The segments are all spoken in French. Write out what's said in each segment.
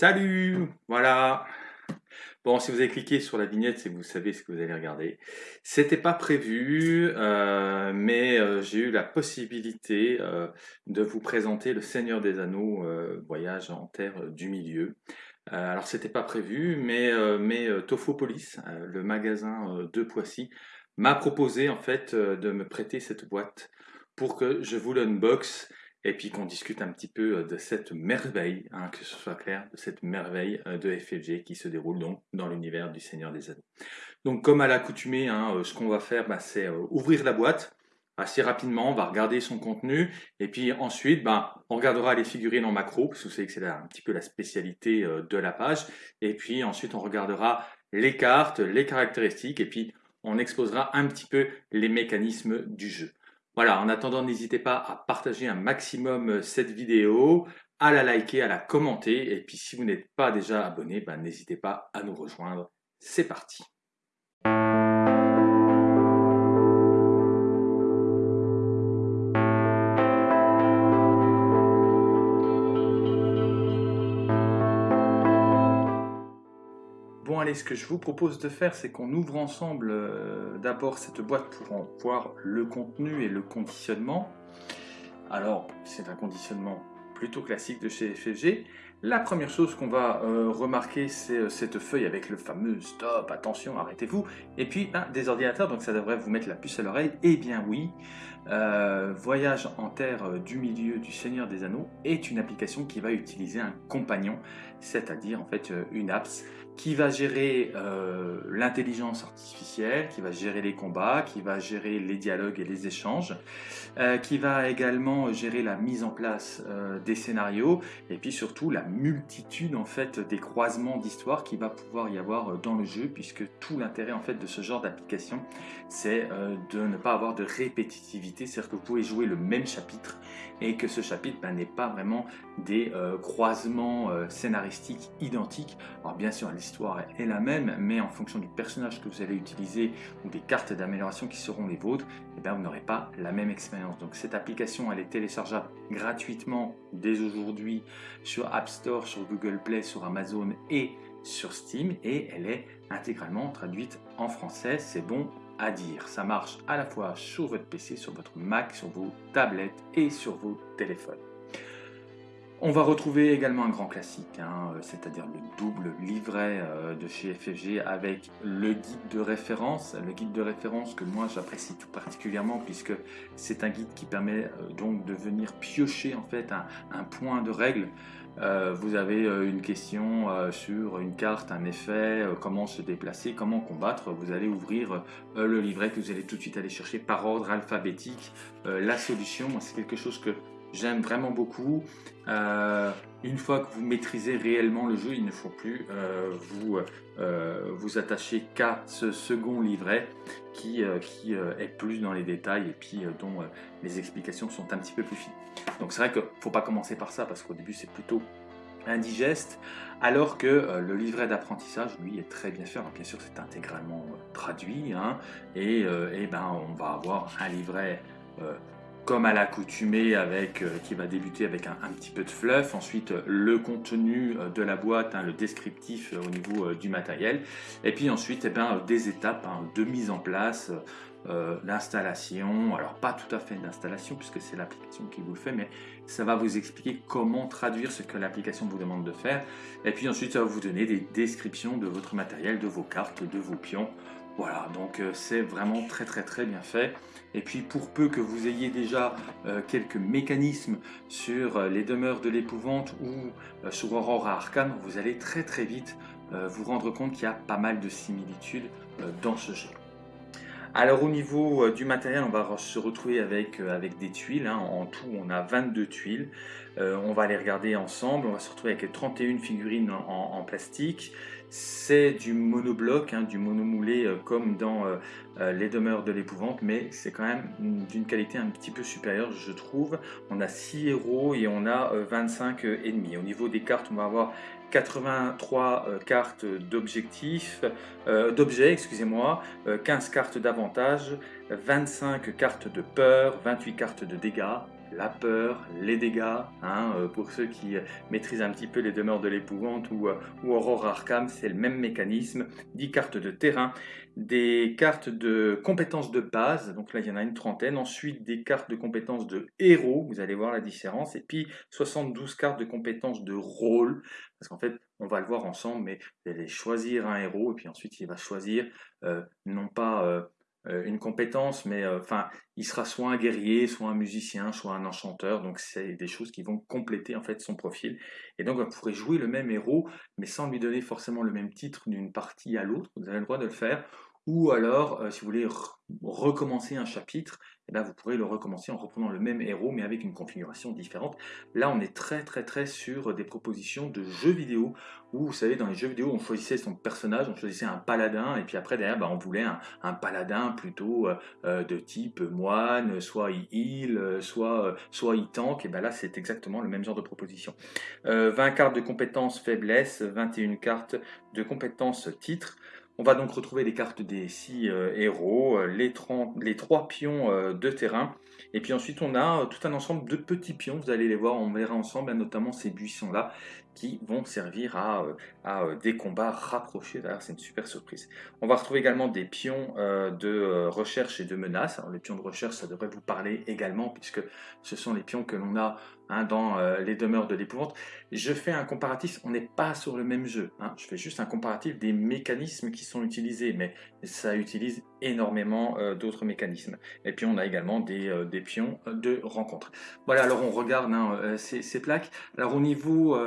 Salut Voilà Bon, si vous avez cliqué sur la vignette, c'est que vous savez ce que vous allez regarder. C'était pas prévu, euh, mais euh, j'ai eu la possibilité euh, de vous présenter Le Seigneur des Anneaux, Voyage en Terre du Milieu. alors, c'était pas prévu, mais, mais Tofopolis, le magasin de Poissy, m'a proposé en fait de me prêter cette boîte pour que je vous l'unbox et puis qu'on discute un petit peu euh, de cette merveille, hein, que ce soit clair, de cette merveille euh, de FFG qui se déroule donc dans l'univers du Seigneur des Anneaux. Donc comme à l'accoutumée, hein, euh, ce qu'on va faire, bah, c'est ouvrir la boîte assez rapidement, on va regarder son contenu, et puis ensuite, bah, on regardera les figurines en macro, parce que vous savez que c'est un petit peu la spécialité de la page, et puis ensuite on regardera les cartes, les caractéristiques, et puis on exposera un petit peu les mécanismes du jeu. Voilà, en attendant, n'hésitez pas à partager un maximum euh, cette vidéo, à la liker, à la commenter. Et puis si vous n'êtes pas déjà abonné, ben, n'hésitez pas à nous rejoindre. C'est parti allez, ce que je vous propose de faire, c'est qu'on ouvre ensemble euh, d'abord cette boîte pour en voir le contenu et le conditionnement. Alors, c'est un conditionnement plutôt classique de chez FFG. La première chose qu'on va euh, remarquer, c'est euh, cette feuille avec le fameux stop, attention, arrêtez-vous. Et puis, des ordinateurs, donc ça devrait vous mettre la puce à l'oreille. Eh bien oui, Voyage en terre du milieu du Seigneur des Anneaux est une application qui va utiliser un compagnon, c'est-à-dire en fait une apps qui va gérer euh, l'intelligence artificielle, qui va gérer les combats, qui va gérer les dialogues et les échanges, euh, qui va également gérer la mise en place euh, des scénarios et puis surtout la multitude en fait des croisements d'histoires qui va pouvoir y avoir dans le jeu puisque tout l'intérêt en fait de ce genre d'application c'est de ne pas avoir de répétitivité, c'est-à-dire que vous pouvez jouer le même chapitre et que ce chapitre ben, n'est pas vraiment des croisements identiques. Alors bien sûr l'histoire est la même mais en fonction du personnage que vous allez utiliser ou des cartes d'amélioration qui seront les vôtres, eh bien, vous n'aurez pas la même expérience donc cette application, elle est téléchargeable gratuitement dès aujourd'hui sur App Store, sur Google Play, sur Amazon et sur Steam. Et elle est intégralement traduite en français, c'est bon à dire. Ça marche à la fois sur votre PC, sur votre Mac, sur vos tablettes et sur vos téléphones. On va retrouver également un grand classique, hein, euh, c'est-à-dire le double livret euh, de chez FFG avec le guide de référence, le guide de référence que moi j'apprécie tout particulièrement puisque c'est un guide qui permet euh, donc de venir piocher en fait un, point de règle. vous avez une question sur une carte, un effet, comment se déplacer, comment combattre, vous allez ouvrir le livret que vous allez tout de suite aller chercher par ordre alphabétique. la solution, c'est quelque chose que J'aime vraiment beaucoup. Euh, une fois que vous maîtrisez réellement le jeu, il ne faut plus euh, vous, euh, vous attacher qu'à ce second livret qui, qui est plus dans les détails et puis dont les explications sont un petit peu plus fines. Donc c'est vrai qu'il ne faut pas commencer par ça parce qu'au début c'est plutôt indigeste, alors que le livret d'apprentissage, lui, est très bien fait. Bien sûr, c'est intégralement traduit, hein, et, et, ben, on va avoir un livret comme à l'accoutumée, avec euh, qui va débuter avec un, petit peu de fluff, ensuite euh, le contenu euh, de la boîte, hein, le descriptif au niveau du matériel, et puis ensuite eh ben, des étapes hein, de mise en place, l'installation, alors pas tout à fait d'installation puisque c'est l'application qui vous le fait, mais ça va vous expliquer comment traduire ce que l'application vous demande de faire, et puis ensuite ça va vous donner des descriptions de votre matériel, de vos cartes, de vos pions, voilà, donc c'est vraiment très très très bien fait. Et puis pour peu que vous ayez déjà euh, quelques mécanismes sur euh, les demeures de l'épouvante ou euh, sur Aurora Arcane, vous allez très très vite vous rendre compte qu'il y a pas mal de similitudes dans ce jeu. Alors au niveau du matériel, on va se retrouver avec, avec des tuiles. Hein. En tout, on a 22 tuiles. on va les regarder ensemble. On va se retrouver avec 31 figurines en plastique, c'est du monobloc, hein, du monomoulé euh, comme dans euh, euh, les demeures de l'épouvante, mais c'est quand même d'une qualité un petit peu supérieure, je trouve. On a 6 héros et on a 25 ennemis. Au niveau des cartes, on va avoir 83 cartes d'objectifs, d'objets, excusez-moi, 15 cartes d'avantage, 25 cartes de peur, 28 cartes de dégâts, la peur, les dégâts, hein, euh, pour ceux qui maîtrisent un petit peu les demeures de l'épouvante ou, ou Aurore Arkham, c'est le même mécanisme, 10 cartes de terrain, des cartes de compétences de base, donc là il y en a une trentaine, ensuite des cartes de compétences de héros, vous allez voir la différence, et puis 72 cartes de compétences de rôle, parce qu'en fait on va le voir ensemble, mais vous allez choisir un héros, et puis ensuite il va choisir non pas euh, une compétence, mais euh, enfin, il sera soit un guerrier, soit un musicien, soit un enchanteur. Donc, c'est des choses qui vont compléter en fait son profil. Et donc, vous pourrez jouer le même héros, mais sans lui donner forcément le même titre d'une partie à l'autre. Vous avez le droit de le faire. Ou alors, euh, si vous voulez recommencer un chapitre, eh bien, vous pourrez le recommencer en reprenant le même héros, mais avec une configuration différente. Là, on est très très très sur des propositions de jeux vidéo, où vous savez, dans les jeux vidéo, on choisissait son personnage, on choisissait un paladin, et puis après, derrière, bah, on voulait un, paladin plutôt euh, euh, de type moine, soit il heal, euh, soit, soit il tank, et bien là, c'est exactement le même genre de proposition. 20 cartes de compétences faiblesse, 21 cartes de compétences titre, on va donc retrouver les cartes des six euh, héros, euh, les, les, trois pions euh, de terrain, et puis ensuite on a tout un ensemble de petits pions, vous allez les voir, on verra ensemble, notamment ces buissons-là, qui vont servir à, des combats rapprochés. D'ailleurs, c'est une super surprise. On va retrouver également des pions de recherche et de menace. Les pions de recherche, ça devrait vous parler également, puisque ce sont les pions que l'on a Hein, dans euh, les demeures de l'épouvante. Je fais un comparatif, on n'est pas sur le même jeu. Hein. Je fais juste un comparatif des mécanismes qui sont utilisés, mais ça utilise énormément euh, d'autres mécanismes. Et puis on a également des, euh, pions de rencontre. Voilà, alors on regarde hein, ces, plaques. Alors au niveau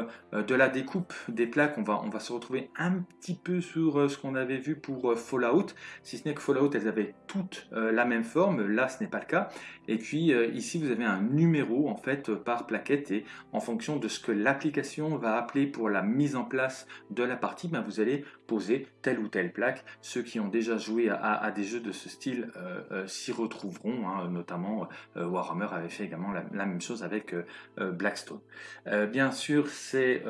de la découpe des plaques, on va, se retrouver un petit peu sur ce qu'on avait vu pour Fallout, si ce n'est que Fallout, elles avaient toutes la même forme, là ce n'est pas le cas. Et puis ici vous avez un numéro en fait par plaquette et en fonction de ce que l'application va appeler pour la mise en place de la partie, ben vous allez poser telle ou telle plaque. Ceux qui ont déjà joué à, des jeux de ce style euh, euh, s'y retrouveront, hein, notamment euh, Warhammer avait fait également la, même chose avec Blackstone. bien sûr, c'est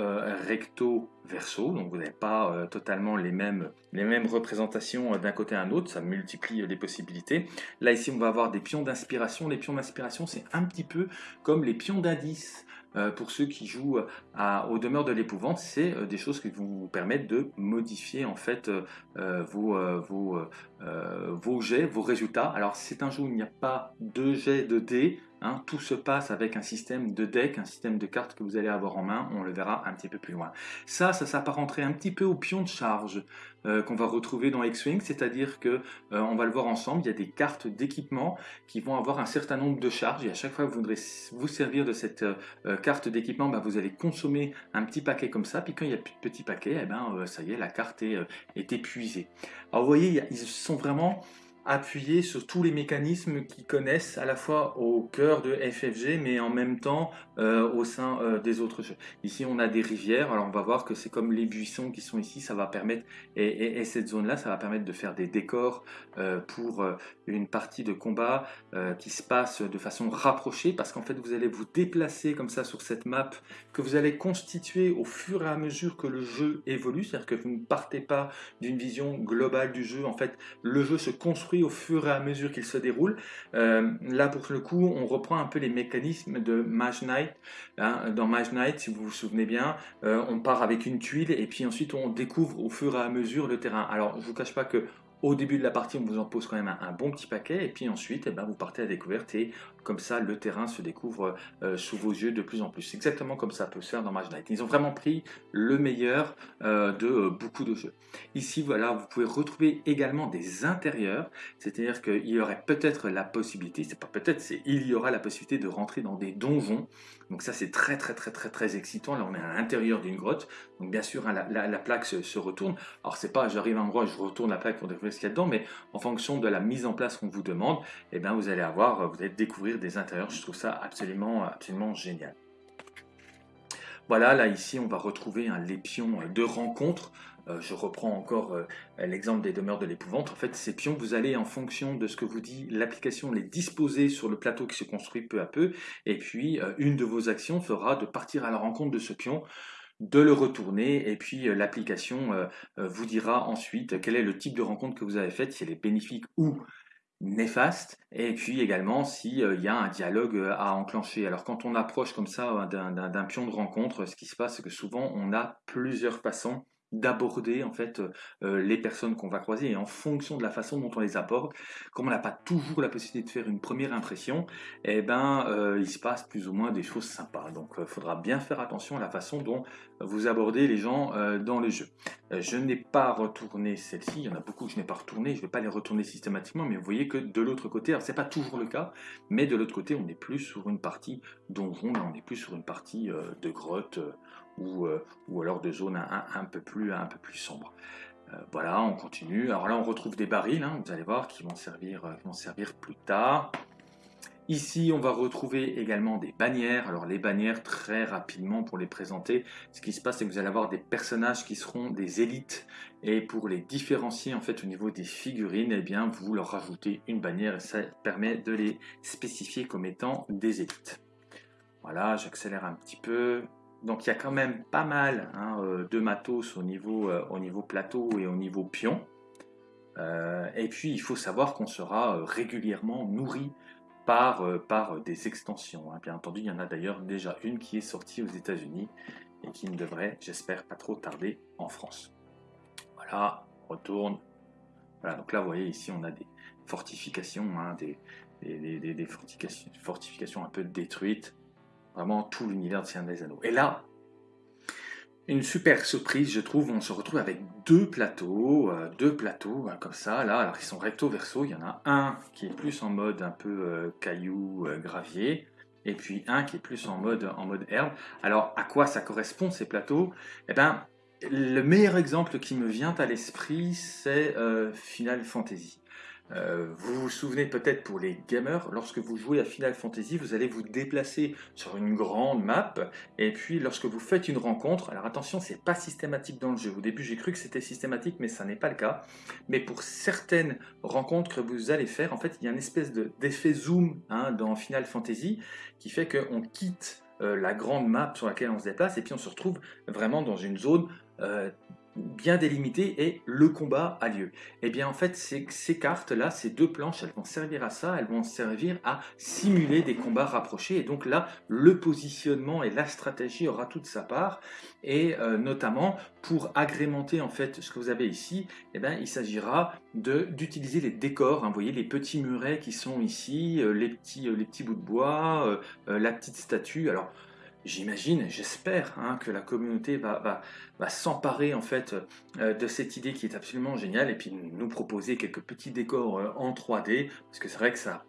recto verso, donc vous n'avez pas totalement les mêmes, les mêmes représentations d'un côté à un autre, ça multiplie les possibilités. Là ici on va avoir des pions d'inspiration, les pions d'inspiration c'est un petit peu comme les pions d'indice euh, pour ceux qui jouent euh, aux demeures de l'épouvante, c'est euh, des choses qui vont vous permettre de modifier en fait vos, vos, vos jets, vos résultats. Alors c'est un jeu où il n'y a pas de jets de dés, Hein, tout se passe avec un système de deck, un système de cartes que vous allez avoir en main, on le verra un petit peu plus loin. Ça, ça s'apparenterait un petit peu au pion de charge euh, qu'on va retrouver dans X-Wing, c'est-à-dire que, euh, on va le voir ensemble, il y a des cartes d'équipement qui vont avoir un certain nombre de charges, et à chaque fois que vous voudrez vous servir de cette euh, carte d'équipement, bah, vous allez consommer un petit paquet comme ça, puis quand il n'y a plus de petits paquets, eh ben, ça y est, la carte est, est épuisée. Alors vous voyez, ils sont vraiment appuyer sur tous les mécanismes qu'ils connaissent à la fois au cœur de FFG mais en même temps euh, au sein euh, des autres jeux. Ici on a des rivières, alors on va voir que c'est comme les buissons qui sont ici, ça va permettre, et, cette zone là ça va permettre de faire des décors euh, pour une partie de combat qui se passe de façon rapprochée parce qu'en fait vous allez vous déplacer comme ça sur cette map que vous allez constituer au fur et à mesure que le jeu évolue, c'est-à-dire que vous ne partez pas d'une vision globale du jeu, en fait le jeu se construit au fur et à mesure qu'il se déroule. Euh, là, pour le coup, on reprend un peu les mécanismes de Mage Knight. Hein. Dans Mage Knight, si vous vous souvenez bien, euh, on part avec une tuile et puis ensuite on découvre au fur et à mesure le terrain. Alors, je vous cache pas que au début de la partie, on vous en pose quand même un, bon petit paquet, et puis ensuite, eh ben, vous partez à découverte, et comme ça, le terrain se découvre euh, sous vos yeux de plus en plus. Exactement comme ça peut se faire dans Mage Knight. Ils ont vraiment pris le meilleur euh, de euh, beaucoup de jeux. Ici, voilà, vous pouvez retrouver également des intérieurs, c'est-à-dire qu'il y aurait peut-être la possibilité, c'est pas peut-être, c'est il y aura la possibilité de rentrer dans des donjons. Donc ça, c'est très très très très très excitant. Là, on est à l'intérieur d'une grotte, donc bien sûr, hein, la, plaque se, retourne. Alors c'est pas, j'arrive à un endroit, je retourne la plaque pour découvrir ce qu'il y a dedans, mais en fonction de la mise en place qu'on vous demande, eh bien, vous allez avoir, vous allez découvrir des intérieurs. Je trouve ça absolument, absolument génial. Voilà, là ici on va retrouver un lépion de rencontre. Euh, je reprends encore euh, l'exemple des demeures de l'épouvante. En fait, ces pions, vous allez en fonction de ce que vous dit l'application, les disposer sur le plateau qui se construit peu à peu. Et puis, euh, une de vos actions fera de partir à la rencontre de ce pion de le retourner et puis l'application vous dira ensuite quel est le type de rencontre que vous avez faite, si elle est bénéfique ou néfaste, et puis également s'il y a un dialogue à enclencher. Alors quand on approche comme ça d'un pion de rencontre, ce qui se passe, c'est que souvent on a plusieurs façons d'aborder en fait euh, les personnes qu'on va croiser et en fonction de la façon dont on les aborde, comme on n'a pas toujours la possibilité de faire une première impression, eh ben euh, il se passe plus ou moins des choses sympas. Donc il faudra bien faire attention à la façon dont vous abordez les gens euh, dans le jeu. je n'ai pas retourné celle-ci, il y en a beaucoup que je n'ai pas retourné, je ne vais pas les retourner systématiquement, mais vous voyez que de l'autre côté, alors c'est pas toujours le cas, mais de l'autre côté on est plus sur une partie donjon, on est plus sur une partie de grotte ou, euh, ou alors de zones un, peu, plus, un sombres. Euh, voilà, on continue. Alors là, on retrouve des barils, hein, vous allez voir, qui vont servir, euh, vont servir plus tard. Ici, on va retrouver également des bannières. Alors les bannières, très rapidement pour les présenter, ce qui se passe, c'est que vous allez avoir des personnages qui seront des élites. Et pour les différencier en fait au niveau des figurines, eh bien, vous leur rajoutez une bannière et ça permet de les spécifier comme étant des élites. Voilà, j'accélère un petit peu. Donc il y a quand même pas mal hein, euh, de matos au niveau, euh, au niveau plateau et au niveau pion. Euh, et puis il faut savoir qu'on sera régulièrement nourri par, des extensions. Hein. Bien entendu, il y en a d'ailleurs déjà une qui est sortie aux États-Unis et qui ne devrait, j'espère, pas trop tarder en France. Voilà, on retourne. Voilà, donc là, vous voyez, ici, on a des fortifications, hein, des, fortifications un peu détruites vraiment tout l'univers de Seigneur des Anneaux. Et là, une super surprise, je trouve, on se retrouve avec deux plateaux, euh, deux plateaux hein, comme ça, là, alors ils sont recto verso, il y en a un qui est plus en mode un peu euh, caillou, euh, gravier, et puis un qui est plus en mode, en mode herbe. Alors, à quoi ça correspond ces plateaux? Eh bien, le meilleur exemple qui me vient à l'esprit, c'est Final Fantasy. Euh, vous vous souvenez peut-être pour les gamers, lorsque vous jouez à Final Fantasy, vous allez vous déplacer sur une grande map, et puis lorsque vous faites une rencontre, alors attention, c'est pas systématique dans le jeu. Au début, j'ai cru que c'était systématique, mais ça n'est pas le cas. Mais pour certaines rencontres que vous allez faire, en fait, il y a une espèce d'effet zoom hein, dans Final Fantasy qui fait qu'on quitte euh, la grande map sur laquelle on se déplace, et puis on se retrouve vraiment dans une zone euh, bien délimité et le combat a lieu. Et eh bien en fait ces, cartes-là, ces deux planches, elles vont servir à ça, elles vont servir à simuler des combats rapprochés. Et donc là le positionnement et la stratégie aura toute sa part. Et euh, notamment pour agrémenter en fait ce que vous avez ici, et eh bien, il s'agira d'utiliser les décors, hein, vous voyez les petits murets qui sont ici, euh, les, petits, euh, les petits bouts de bois, la petite statue, alors J'imagine, j'espère hein, que la communauté va, s'emparer en fait euh, de cette idée qui est absolument géniale et puis nous proposer quelques petits décors euh, en 3D parce que c'est vrai que ça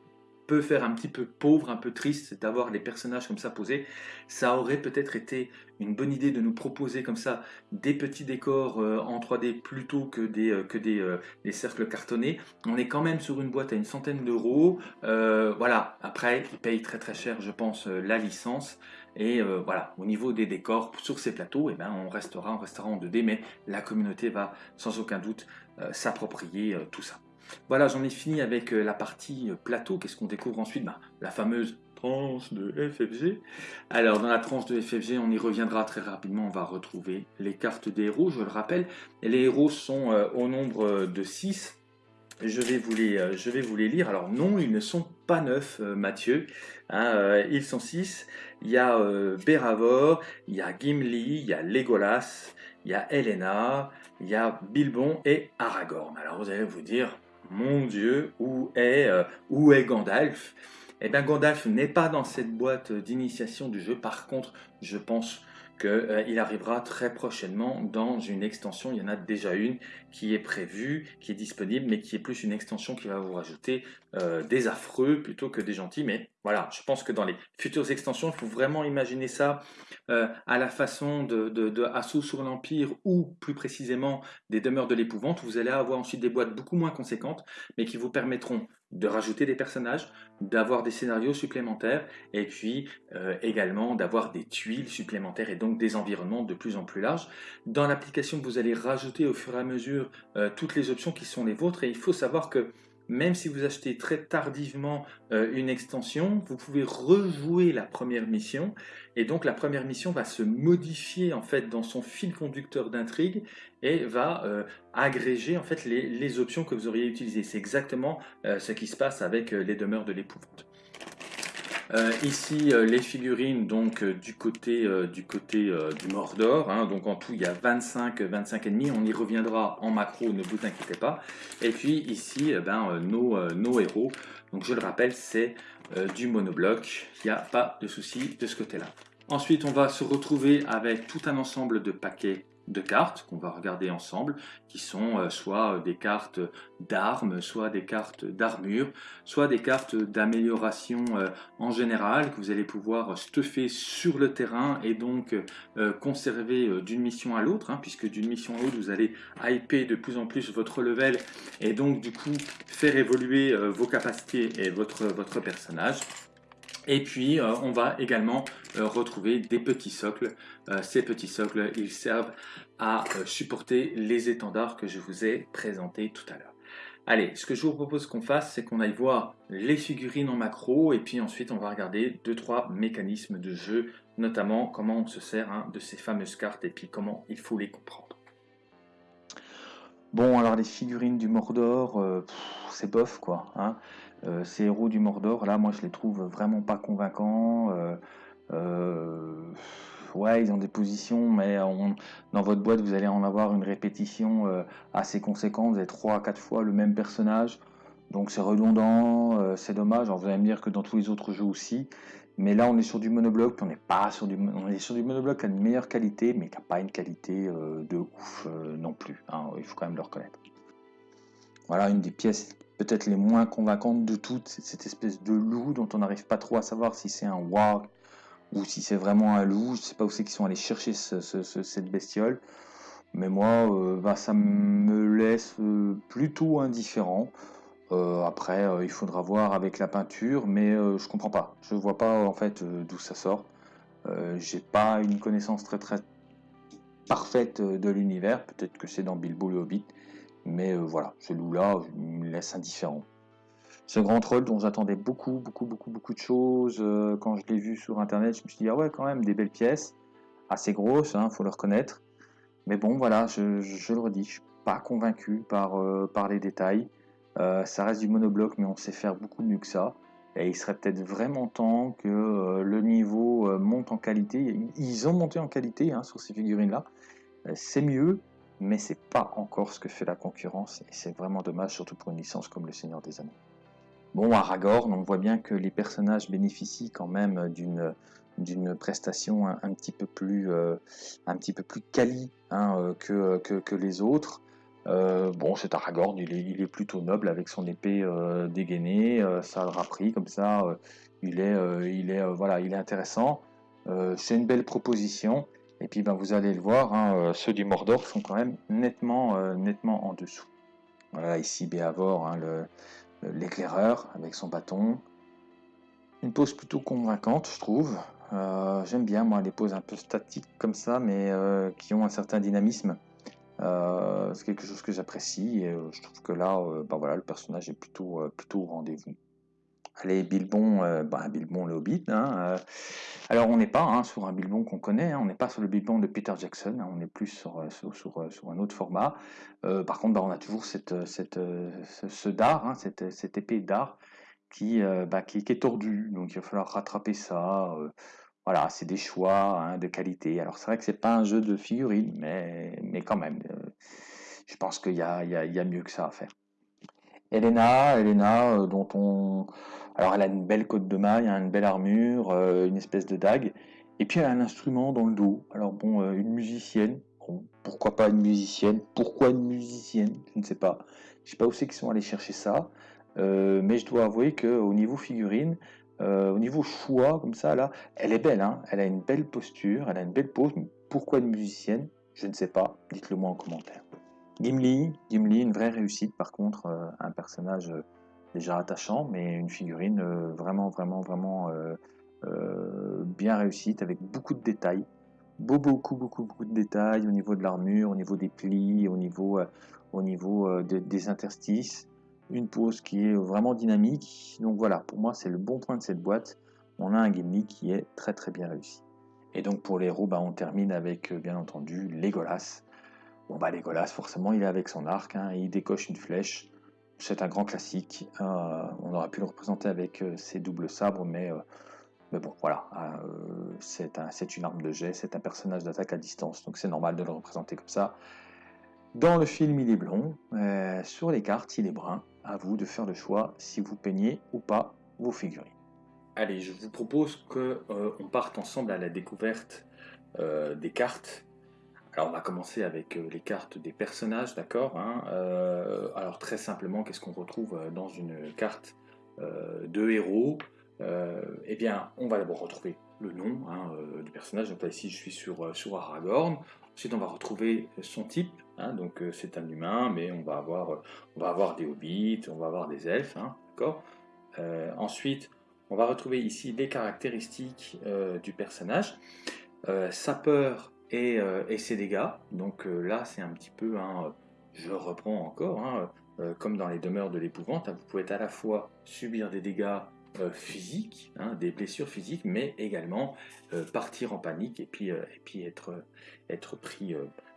peut faire un petit peu pauvre, un peu triste d'avoir les personnages comme ça posés. Ça aurait peut-être été une bonne idée de nous proposer comme ça des petits décors euh, en 3D plutôt que des, que des, des, cercles cartonnés. On est quand même sur une boîte à une centaine d'euros. voilà, après, ils payent très très cher, je pense, la licence. Et euh, voilà, au niveau des décors sur ces plateaux, eh ben, on restera, on restera en 2D, mais la communauté va sans aucun doute euh, s'approprier euh, tout ça. Voilà, j'en ai fini avec la partie plateau. Qu'est-ce qu'on découvre ensuite? Ben, La fameuse tranche de FFG. Alors, dans la tranche de FFG, on y reviendra très rapidement. On va retrouver les cartes des héros, je le rappelle. Les héros sont au nombre de 6. Je vais, vous les, je vais vous les lire. Alors non, ils ne sont pas neufs, Mathieu. Hein, ils sont 6 il y a euh, il y a Gimli, il y a Legolas, il y a Helena, il y a Bilbon et Aragorn. Alors vous allez vous dire, mon Dieu, où est, euh, où est Gandalf? Eh bien Gandalf n'est pas dans cette boîte d'initiation du jeu, par contre je pense qu'il euh, arrivera très prochainement dans une extension. Il y en a déjà une qui est prévue, qui est disponible, mais qui est plus une extension qui va vous rajouter euh, des affreux plutôt que des gentils. Mais voilà, je pense que dans les futures extensions, il faut vraiment imaginer ça euh, à la façon de, de, sur l'Empire ou plus précisément des demeures de l'épouvante. Vous allez avoir ensuite des boîtes beaucoup moins conséquentes, mais qui vous permettront de rajouter des personnages, d'avoir des scénarios supplémentaires et puis euh, également d'avoir des tuiles supplémentaires et donc des environnements de plus en plus larges. Dans l'application, vous allez rajouter au fur et à mesure euh, toutes les options qui sont les vôtres et il faut savoir que même si vous achetez très tardivement euh, une extension, vous pouvez rejouer la première mission, et donc la première mission va se modifier en fait dans son fil conducteur d'intrigue et va euh, agréger en fait les, options que vous auriez utilisées. C'est exactement euh, ce qui se passe avec les demeures de l'épouvante. Euh, ici, euh, les figurines donc euh, du côté du côté du Mordor. Hein. donc en tout, il y a 25, 25 ennemis. On y reviendra en macro, ne vous inquiétez pas. Et puis ici, ben, nos, nos héros. Donc je le rappelle, c'est du monobloc. Il n'y a pas de souci de ce côté-là. Ensuite, on va se retrouver avec tout un ensemble de paquets de cartes qu'on va regarder ensemble, qui sont euh, soit des cartes d'armes, soit des cartes d'armure, soit des cartes d'amélioration euh, en général que vous allez pouvoir stuffer sur le terrain et donc euh, conserver d'une mission à l'autre, hein, puisque d'une mission à l'autre vous allez hyper de plus en plus votre level et donc du coup faire évoluer vos capacités et votre, votre personnage. Et puis, euh, on va également euh, retrouver des petits socles. Euh, ces petits socles, ils servent à supporter les étendards que je vous ai présentés tout à l'heure. Allez, ce que je vous propose qu'on fasse, c'est qu'on aille voir les figurines en macro, et puis ensuite on va regarder deux trois mécanismes de jeu, notamment comment on se sert hein, de ces fameuses cartes, et puis comment il faut les comprendre. Bon, alors les figurines du Mordor, c'est bof quoi. Hein. Euh, ces héros du Mordor, là, moi, je les trouve vraiment pas convaincants. Euh, euh, ouais, ils ont des positions, mais dans votre boîte, vous allez en avoir une répétition assez conséquente. Vous avez 3 à 4 fois le même personnage. Donc c'est redondant, c'est dommage. Alors vous allez me dire que dans tous les autres jeux aussi. Mais là, on est sur du monobloc, on n'est pas sur du, on est sur du monobloc qui a une meilleure qualité, mais qui n'a pas une qualité de ouf non plus. Hein. il faut quand même le reconnaître. Voilà une des pièces peut-être les moins convaincantes de toutes, cette espèce de loup dont on n'arrive pas trop à savoir si c'est un warg ou si c'est vraiment un loup. Je sais pas où c'est qu'ils sont allés chercher cette bestiole. Mais moi, euh, bah, ça me laisse euh, plutôt indifférent. Euh, après, il faudra voir avec la peinture, mais je comprends pas. Je vois pas en fait d'où ça sort. J'ai pas une connaissance très très parfaite de l'univers. Peut-être que c'est dans Bilbo le Hobbit. Mais euh, voilà, ce loup-là me laisse indifférent. Ce grand troll dont j'attendais beaucoup, beaucoup, beaucoup, beaucoup de choses, euh, quand je l'ai vu sur internet, je me suis dit, ah ouais, quand même, des belles pièces, assez grosses, hein, faut le reconnaître. Mais bon, voilà, je, le redis, je suis pas convaincu par, euh, par les détails. ça reste du monobloc, mais on sait faire beaucoup mieux que ça. Et il serait peut-être vraiment temps que le niveau monte en qualité. Ils ont monté en qualité hein, sur ces figurines-là. c'est mieux, mais c'est pas encore ce que fait la concurrence, et c'est vraiment dommage, surtout pour une licence comme Le Seigneur des Anneaux. Bon, Aragorn, on voit bien que les personnages bénéficient quand même d'une d'une prestation un, petit peu plus euh, un petit peu plus quali hein, euh, que, que, les autres. Euh, bon, cet Aragorn, il est, il est, plutôt noble avec son épée dégainée, ça le pris comme ça. il est, il est, voilà, il est intéressant. c'est une belle proposition. Et puis ben, vous allez le voir, hein, euh, ceux du Mordor sont quand même nettement, euh, en dessous. Voilà, ici Béavor, hein, l'éclaireur avec son bâton. Une pose plutôt convaincante, je trouve. Euh, j'aime bien, moi, les poses un peu statiques comme ça, mais qui ont un certain dynamisme. c'est quelque chose que j'apprécie et je trouve que là, ben voilà, le personnage est plutôt, plutôt au rendez-vous. Allez, Bilbon, euh, bah, Bilbon le Hobbit. Hein, euh. alors on n'est pas hein, sur un Bilbon qu'on connaît, hein, on n'est pas sur le Bilbon de Peter Jackson, on est plus sur, euh, un autre format. par contre, bah, on a toujours cette, ce, dard, cette, épée d'art qui, bah, qui, est tordue, donc il va falloir rattraper ça. voilà, c'est des choix de qualité. Alors c'est vrai que c'est pas un jeu de figurines, mais, quand même, je pense qu'il y y a mieux que ça à faire. Elena, Elena, dont on, alors elle a une belle côte de maille, hein, une belle armure, euh, une espèce de dague, et puis elle a un instrument dans le dos. Alors bon, euh, une musicienne, pourquoi pas une musicienne? Pourquoi une musicienne? Je ne sais pas. Je sais pas où c'est qu'ils sont allés chercher ça, euh, mais je dois avouer qu'au niveau figurine, au niveau choix comme ça là, elle est belle, hein elle a une belle posture, elle a une belle pose. pourquoi une musicienne? Je ne sais pas. Dites-le moi en commentaire. Gimli, Gimli, une vraie réussite par contre, un personnage déjà attachant, mais une figurine euh, vraiment, vraiment, vraiment euh, euh, bien réussite, avec beaucoup de détails. Beaucoup, beaucoup, beaucoup de détails au niveau de l'armure, au niveau des plis, au niveau, au niveau des interstices. une pose qui est vraiment dynamique. Donc voilà, pour moi c'est le bon point de cette boîte. On a un Gimli qui est très très bien réussi. Et donc pour les héros, bah, on termine avec bien entendu Legolas. Bon bah Legolas forcément il est avec son arc, hein, il décoche une flèche. C'est un grand classique. on aurait pu le représenter avec ses doubles sabres, mais mais bon, voilà, euh, c'est une arme de jet, c'est un personnage d'attaque à distance, donc c'est normal de le représenter comme ça. Dans le film, il est blond, euh, sur les cartes, il est brun. À vous de faire le choix si vous peignez ou pas vos figurines. Allez, je vous propose qu'on euh, parte ensemble à la découverte des cartes. Alors, on va commencer avec les cartes des personnages, d'accord hein. Alors, très simplement, qu'est-ce qu'on retrouve dans une carte de héros? Euh, eh bien, on va d'abord retrouver le nom hein, euh, du personnage. Donc là, ici, je suis sur, euh, sur Aragorn. Ensuite, on va retrouver son type. Hein, donc, c'est un humain, mais on va avoir, on va avoir des hobbits, on va avoir des elfes. D'accord? Ensuite, on va retrouver ici les caractéristiques du personnage, sa peur et, et, ses dégâts. Donc là, c'est un petit peu, je reprends encore, comme dans les demeures de l'épouvante, vous pouvez à la fois subir des dégâts euh, physiques, hein, des blessures physiques, mais également euh, partir en panique et puis, euh, être, pris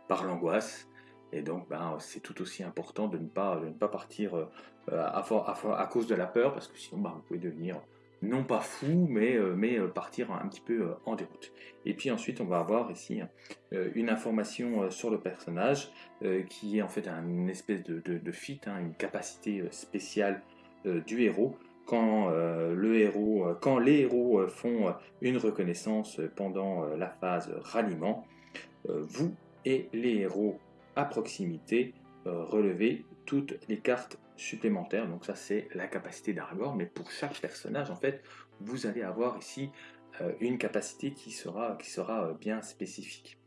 par l'angoisse. Et donc, ben, c'est tout aussi important de ne pas, partir à, à, cause de la peur, parce que sinon, ben, vous pouvez devenir non pas fou, mais, mais partir un petit peu en déroute. Et puis ensuite, on va avoir ici une information sur le personnage, qui est en fait une espèce de, de, hein, une capacité spéciale du héros, quand, euh, le héros, euh, quand les héros euh, font une reconnaissance pendant la phase ralliement, vous et les héros à proximité relevez toutes les cartes supplémentaires. Donc ça c'est la capacité d'Aragorn, mais pour chaque personnage en fait, vous allez avoir ici une capacité qui sera, qui sera bien spécifique.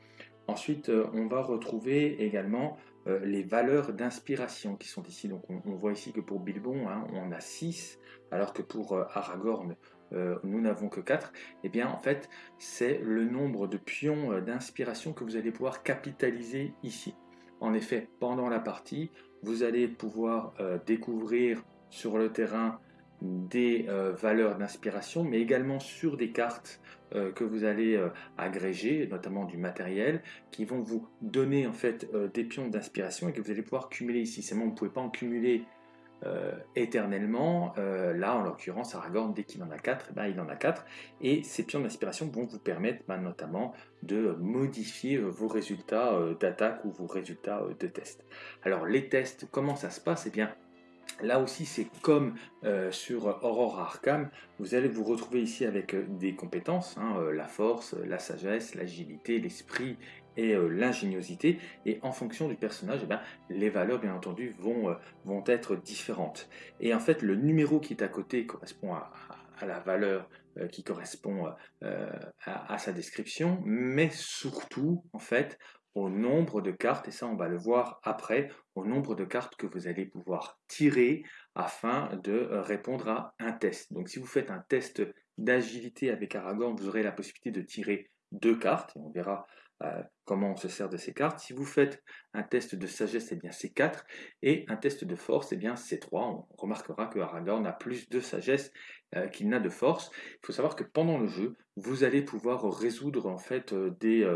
Ensuite, on va retrouver également les valeurs d'inspiration qui sont ici. Donc on, voit ici que pour Bilbon, hein, on a 6 alors que pour euh, Aragorn, euh, nous n'avons que 4, eh bien en fait c'est le nombre de pions euh, d'inspiration que vous allez pouvoir capitaliser ici. En effet, pendant la partie, vous allez pouvoir découvrir sur le terrain des valeurs d'inspiration, mais également sur des cartes que vous allez agréger, notamment du matériel, qui vont vous donner en fait des pions d'inspiration et que vous allez pouvoir cumuler ici. Seulement, vous ne pouvez pas en cumuler euh, éternellement. Euh, là, en l'occurrence, Aragorn, dès qu'il en a 4, eh ben, il en a 4. Et ces pions d'inspiration vont vous permettre ben, notamment de modifier euh, vos résultats d'attaque ou vos résultats de test. Alors, les tests, comment ça se passe? Eh bien, Là aussi, c'est comme sur Aurora Arkham, vous allez vous retrouver ici avec des compétences, hein, la force, la sagesse, l'agilité, l'esprit et euh, l'ingéniosité. Et en fonction du personnage, eh ben, les valeurs, bien entendu, vont, euh, vont être différentes. Et en fait, le numéro qui est à côté correspond à, la valeur euh, qui correspond à, sa description, mais surtout, en fait, au nombre de cartes, et ça on va le voir après, au nombre de cartes que vous allez pouvoir tirer afin de répondre à un test. Donc si vous faites un test d'agilité avec Aragorn, vous aurez la possibilité de tirer deux cartes, et on verra euh, comment on se sert de ces cartes. Si vous faites un test de sagesse, eh bien c'est 4, et un test de force, eh bien c'est 3. On remarquera que Aragorn a plus de sagesse euh, qu'il n'a de force. Il faut savoir que pendant le jeu, vous allez pouvoir résoudre en fait euh,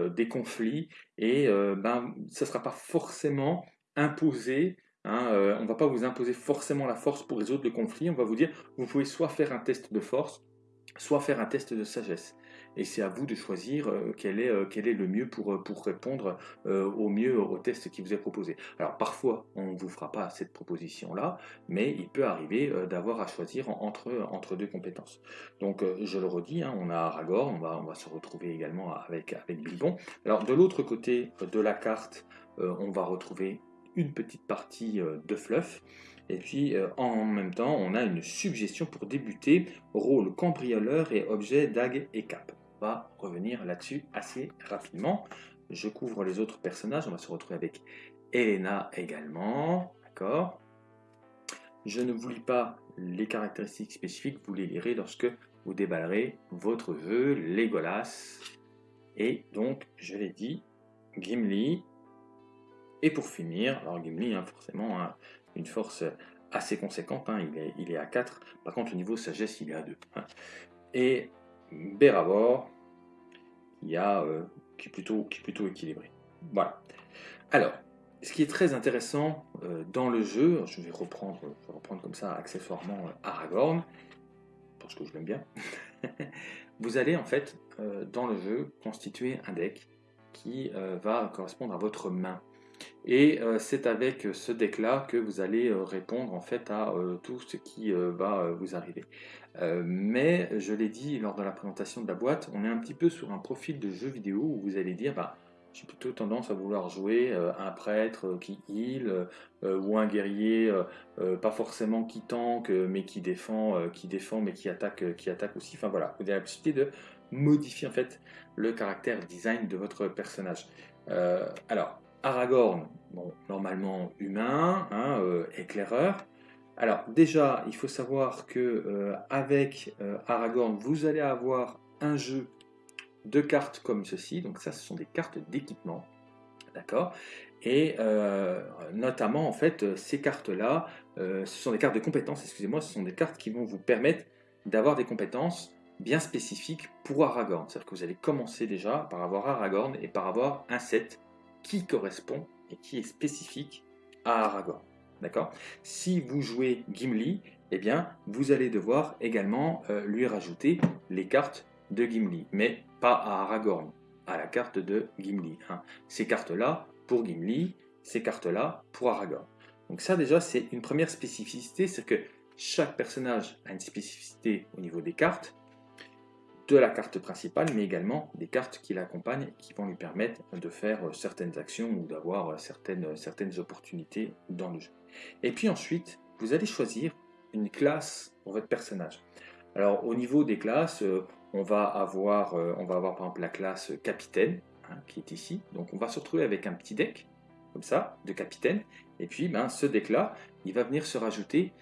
des, conflits, et ben, ça ne sera pas forcément imposé hein, on ne va pas vous imposer forcément la force pour résoudre le conflit. On va vous dire, vous pouvez soit faire un test de force, soit faire un test de sagesse et c'est à vous de choisir euh, quel, est, euh, quel est le mieux pour, euh, pour répondre au mieux au test qui vous est proposé. Alors parfois, on ne vous fera pas cette proposition-là, mais il peut arriver d'avoir à choisir entre, entre deux compétences. Donc je le redis, hein, on a Aragorn, on va, on va se retrouver également avec, avec Bilbon. Alors de l'autre côté de la carte, on va retrouver une petite partie de fluff. Et puis en même temps, on a une suggestion pour débuter, rôle cambrioleur et objet dague et cap revenir là-dessus assez rapidement. Je couvre les autres personnages, on va se retrouver avec Elena également, d'accord? Je ne vous lis pas les caractéristiques spécifiques, vous les lirez lorsque vous déballerez votre jeu Legolas. Et donc, je l'ai dit, Gimli. Et pour finir, alors Gimli, hein, forcément, hein, une force assez conséquente, hein, il, est, à 4, par contre au niveau sagesse il est à 2. Hein. Et Béravor, qui, a, qui, est plutôt, qui est plutôt équilibré. Voilà. Alors, ce qui est très intéressant dans le jeu, je vais reprendre, je vais reprendre comme ça accessoirement Aragorn, parce que je l'aime bien, vous allez en fait dans le jeu constituer un deck qui va correspondre à votre main. Et euh, c'est avec ce deck-là que vous allez euh, répondre en fait à euh, tout ce qui va vous arriver. mais je l'ai dit lors de la présentation de la boîte, on est un petit peu sur un profil de jeu vidéo où vous allez dire bah, j'ai plutôt tendance à vouloir jouer un prêtre qui heal ou un guerrier pas forcément qui tank mais qui défend, qui défend mais qui attaque, qui attaque aussi. Enfin voilà, vous avez la possibilité de modifier en fait le caractère design de votre personnage. alors Aragorn, bon, normalement humain, hein, euh, éclaireur. Alors déjà, il faut savoir que euh, avec euh, Aragorn, vous allez avoir un jeu de cartes comme ceci. Donc ça, ce sont des cartes d'équipement, d'accord? Et notamment, en fait, ces cartes-là, ce sont des cartes de compétences. Excusez-moi, ce sont des cartes qui vont vous permettre d'avoir des compétences bien spécifiques pour Aragorn. C'est-à-dire que vous allez commencer déjà par avoir Aragorn et par avoir un set qui correspond et qui est spécifique à Aragorn. D'accord? Si vous jouez Gimli, eh bien, vous allez devoir également euh, lui rajouter les cartes de Gimli, mais pas à Aragorn, à la carte de Gimli. Hein. Ces cartes-là pour Gimli, ces cartes-là pour Aragorn. Donc ça déjà, c'est une première spécificité, c'est que chaque personnage a une spécificité au niveau des cartes, de la carte principale, mais également des cartes qui l'accompagnent qui vont lui permettre de faire euh, certaines actions ou d'avoir euh, certaines, euh, certaines opportunités dans le jeu. Et puis ensuite, vous allez choisir une classe pour votre personnage. Alors au niveau des classes, on va avoir, on va avoir par exemple la classe capitaine, hein, qui est ici. Donc on va se retrouver avec un petit deck, comme ça, de capitaine. Et puis ben, ce deck-là, il va venir se rajouter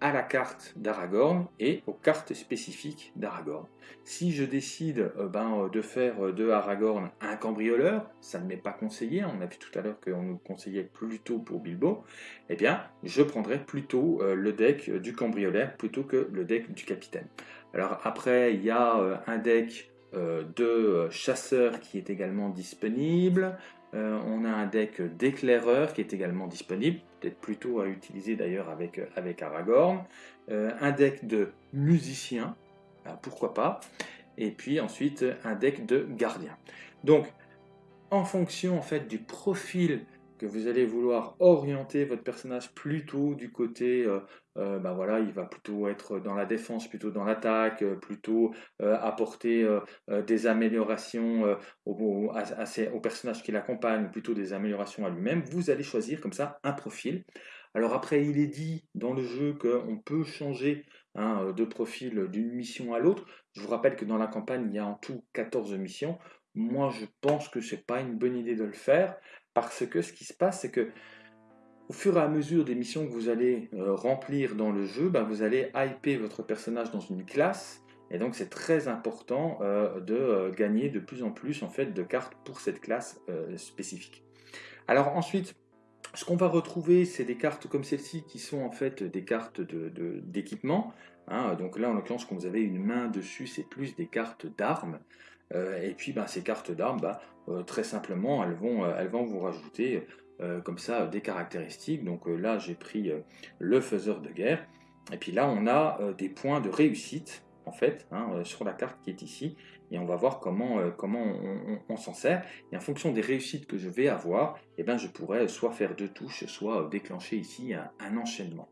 à la carte d'Aragorn et aux cartes spécifiques d'Aragorn. Si je décide euh, ben, euh, de faire euh, de Aragorn un cambrioleur, ça ne m'est pas conseillé, on a vu tout à l'heure qu'on nous conseillait plutôt pour Bilbo, eh bien je prendrai plutôt le deck du cambrioleur plutôt que le deck du capitaine. Alors après, il y a un deck de chasseur qui est également disponible, on a un deck d'éclaireur qui est également disponible, plutôt à utiliser d'ailleurs avec, euh, avec Aragorn. Euh, un deck de musicien, pourquoi pas. Et puis ensuite un deck de gardien. Donc en fonction en fait du profil vous allez vouloir orienter votre personnage plutôt du côté, bah voilà, il va plutôt être dans la défense, plutôt dans l'attaque, euh, plutôt apporter des améliorations au, personnage qui l'accompagne, plutôt des améliorations à lui-même, vous allez choisir comme ça un profil. Alors après, il est dit dans le jeu qu'on peut changer hein, de profil d'une mission à l'autre. Je vous rappelle que dans la campagne, il y a en tout 14 missions. Moi, je pense que ce n'est pas une bonne idée de le faire. Parce que ce qui se passe, c'est que au fur et à mesure des missions que vous allez euh, remplir dans le jeu, ben, vous allez hyper votre personnage dans une classe. Et donc c'est très important euh, de euh, gagner de plus en plus en fait de cartes pour cette classe spécifique. Alors ensuite, ce qu'on va retrouver, c'est des cartes comme celle-ci qui sont en fait des cartes d'équipement. Hein. donc là, en l'occurrence, quand vous avez une main dessus, c'est plus des cartes d'armes. et puis, ben, ces cartes d'armes, ben, très simplement, elles vont, euh, elles vont vous rajouter euh, comme ça des caractéristiques. Donc là, j'ai pris le faiseur de guerre. Et puis là, on a des points de réussite, en fait, hein, sur la carte qui est ici. Et on va voir comment, comment on, s'en sert. Et en fonction des réussites que je vais avoir, eh ben, je pourrais soit faire deux touches, soit déclencher ici un, enchaînement.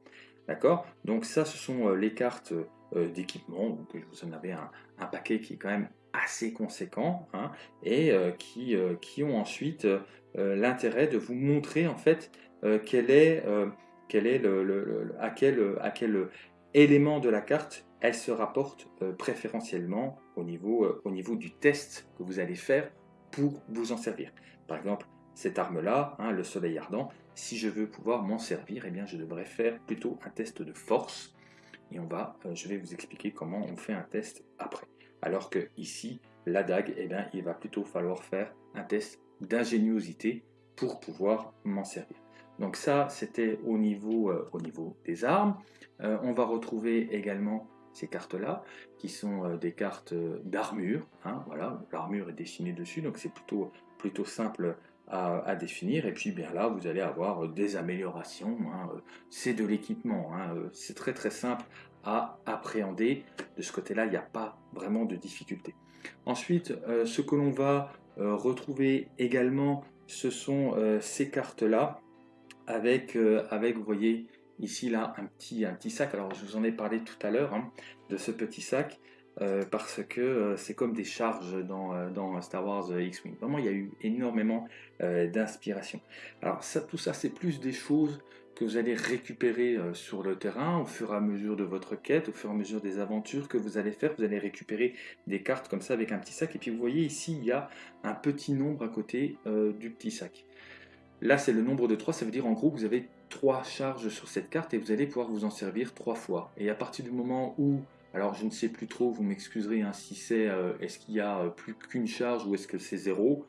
D'accord? Donc ça, ce sont les cartes d'équipement. Donc vous en avez un, paquet qui est quand même assez conséquents hein, et euh, qui, euh, qui, ont ensuite euh, l'intérêt de vous montrer en fait est, est le, à, quel, à quel élément de la carte elle se rapporte préférentiellement au niveau, au niveau du test que vous allez faire pour vous en servir. Par exemple, cette arme-là, hein, le soleil ardent, si je veux pouvoir m'en servir, eh bien, je devrais faire plutôt un test de force. Et on va, je vais vous expliquer comment on fait un test après. Alors que ici, la dague, eh bien, il va plutôt falloir faire un test d'ingéniosité pour pouvoir m'en servir. Donc ça, c'était au, niveau, au niveau des armes. on va retrouver également ces cartes-là, qui sont des cartes d'armure. Hein, voilà, l'armure est dessinée dessus, donc c'est plutôt, plutôt simple à, définir. Et puis bien là, vous allez avoir des améliorations. Hein, c'est de l'équipement. Hein, c'est très très simple à appréhender. De ce côté-là, il n'y a pas vraiment de difficulté. Ensuite, euh, ce que l'on va euh, retrouver également, ce sont euh, ces cartes-là, avec, avec, vous voyez, ici, là, un petit, un petit sac. Alors, je vous en ai parlé tout à l'heure, hein, de ce petit sac. parce que c'est comme des charges dans, dans Star Wars X-Wing. Vraiment, il y a eu énormément d'inspiration. Alors, ça, tout ça, c'est plus des choses que vous allez récupérer euh, sur le terrain au fur et à mesure de votre quête, au fur et à mesure des aventures que vous allez faire. Vous allez récupérer des cartes comme ça avec un petit sac. Et puis vous voyez ici, il y a un petit nombre à côté euh, du petit sac. Là, c'est le nombre de 3. Ça veut dire en gros vous avez 3 charges sur cette carte et vous allez pouvoir vous en servir 3 fois. Et à partir du moment où alors je ne sais plus trop, vous m'excuserez hein, si c'est, euh, est-ce qu'il y a plus qu'une charge ou est-ce que c'est zéro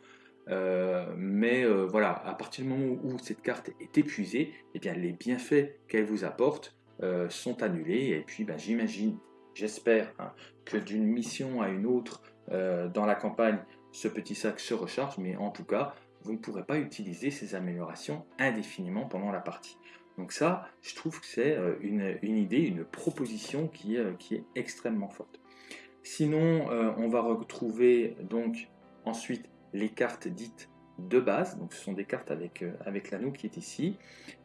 euh, mais euh, voilà, à partir du moment où cette carte est épuisée, eh bien, les bienfaits qu'elle vous apporte euh, sont annulés. Et puis, ben, j'imagine, j'espère hein, que d'une mission à une autre dans la campagne, ce petit sac se recharge. Mais en tout cas, vous ne pourrez pas utiliser ces améliorations indéfiniment pendant la partie. Donc ça, je trouve que c'est une, idée, une proposition qui qui est extrêmement forte. Sinon, on va retrouver donc ensuite les cartes dites de base, donc ce sont des cartes avec, euh, avec l'anneau qui est ici,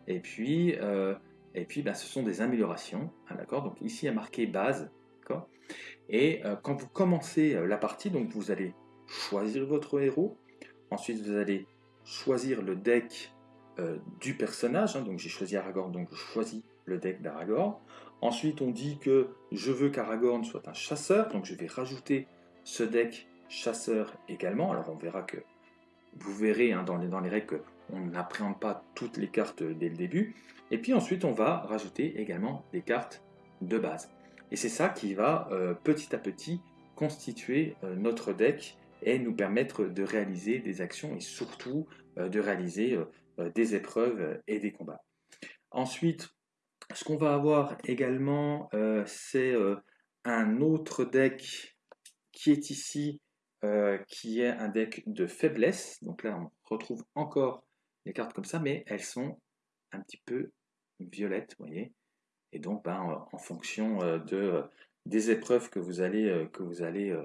et puis, euh, ben, ce sont des améliorations, hein, d'accord? Donc ici il y a marqué base, Et euh, quand vous commencez la partie, vous allez choisir votre héros, ensuite vous allez choisir le deck du personnage, hein, donc j'ai choisi Aragorn, donc je choisis le deck d'Aragorn. Ensuite on dit que je veux qu'Aragorn soit un chasseur, donc je vais rajouter ce deck chasseur également. Alors on verra que vous verrez hein, dans, les, dans les règles qu'on n'appréhende pas toutes les cartes dès le début. Et puis ensuite on va rajouter également des cartes de base. Et c'est ça qui va euh, petit à petit constituer euh, notre deck et nous permettre de réaliser des actions et surtout euh, de réaliser des épreuves et des combats. Ensuite, ce qu'on va avoir également, c'est un autre deck qui est ici euh, qui est un deck de faiblesse. Donc là, on retrouve encore les cartes comme ça, mais elles sont un petit peu violettes, vous voyez. Et donc, ben, euh, en fonction euh, de, des épreuves que vous allez, que vous allez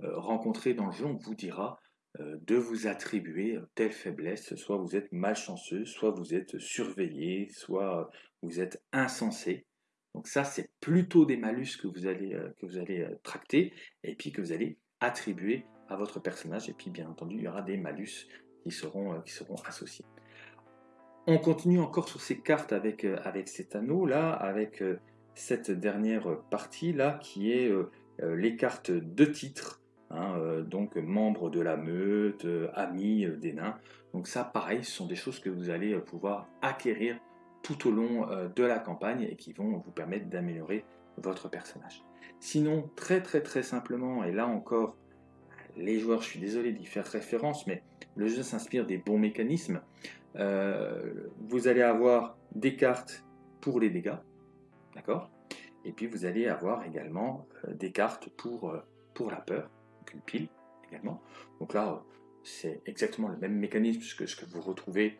rencontrer dans le jeu, on vous dira de vous attribuer telle faiblesse. Soit vous êtes malchanceux, soit vous êtes surveillé, soit vous êtes insensé. Donc ça, c'est plutôt des malus que vous allez, que vous allez tracter et puis que vous allez attribuer votre personnage. Et puis, bien entendu, il y aura des malus qui seront, euh, qui seront associés. On continue encore sur ces cartes avec, euh, cet anneau là, avec euh, cette dernière partie là qui est les cartes de titre. Hein, donc membres de la meute, amis des nains. Donc ça, pareil, ce sont des choses que vous allez pouvoir acquérir tout au long de la campagne et qui vont vous permettre d'améliorer votre personnage. Sinon, très très très simplement, et là encore, les joueurs, je suis désolé d'y faire référence, mais le jeu s'inspire des bons mécanismes. Euh, vous allez avoir des cartes pour les dégâts, d'accord? Et puis vous allez avoir également euh, des cartes pour, euh, pour la peur, une pile également. Donc là, c'est exactement le même mécanisme que ce que vous retrouvez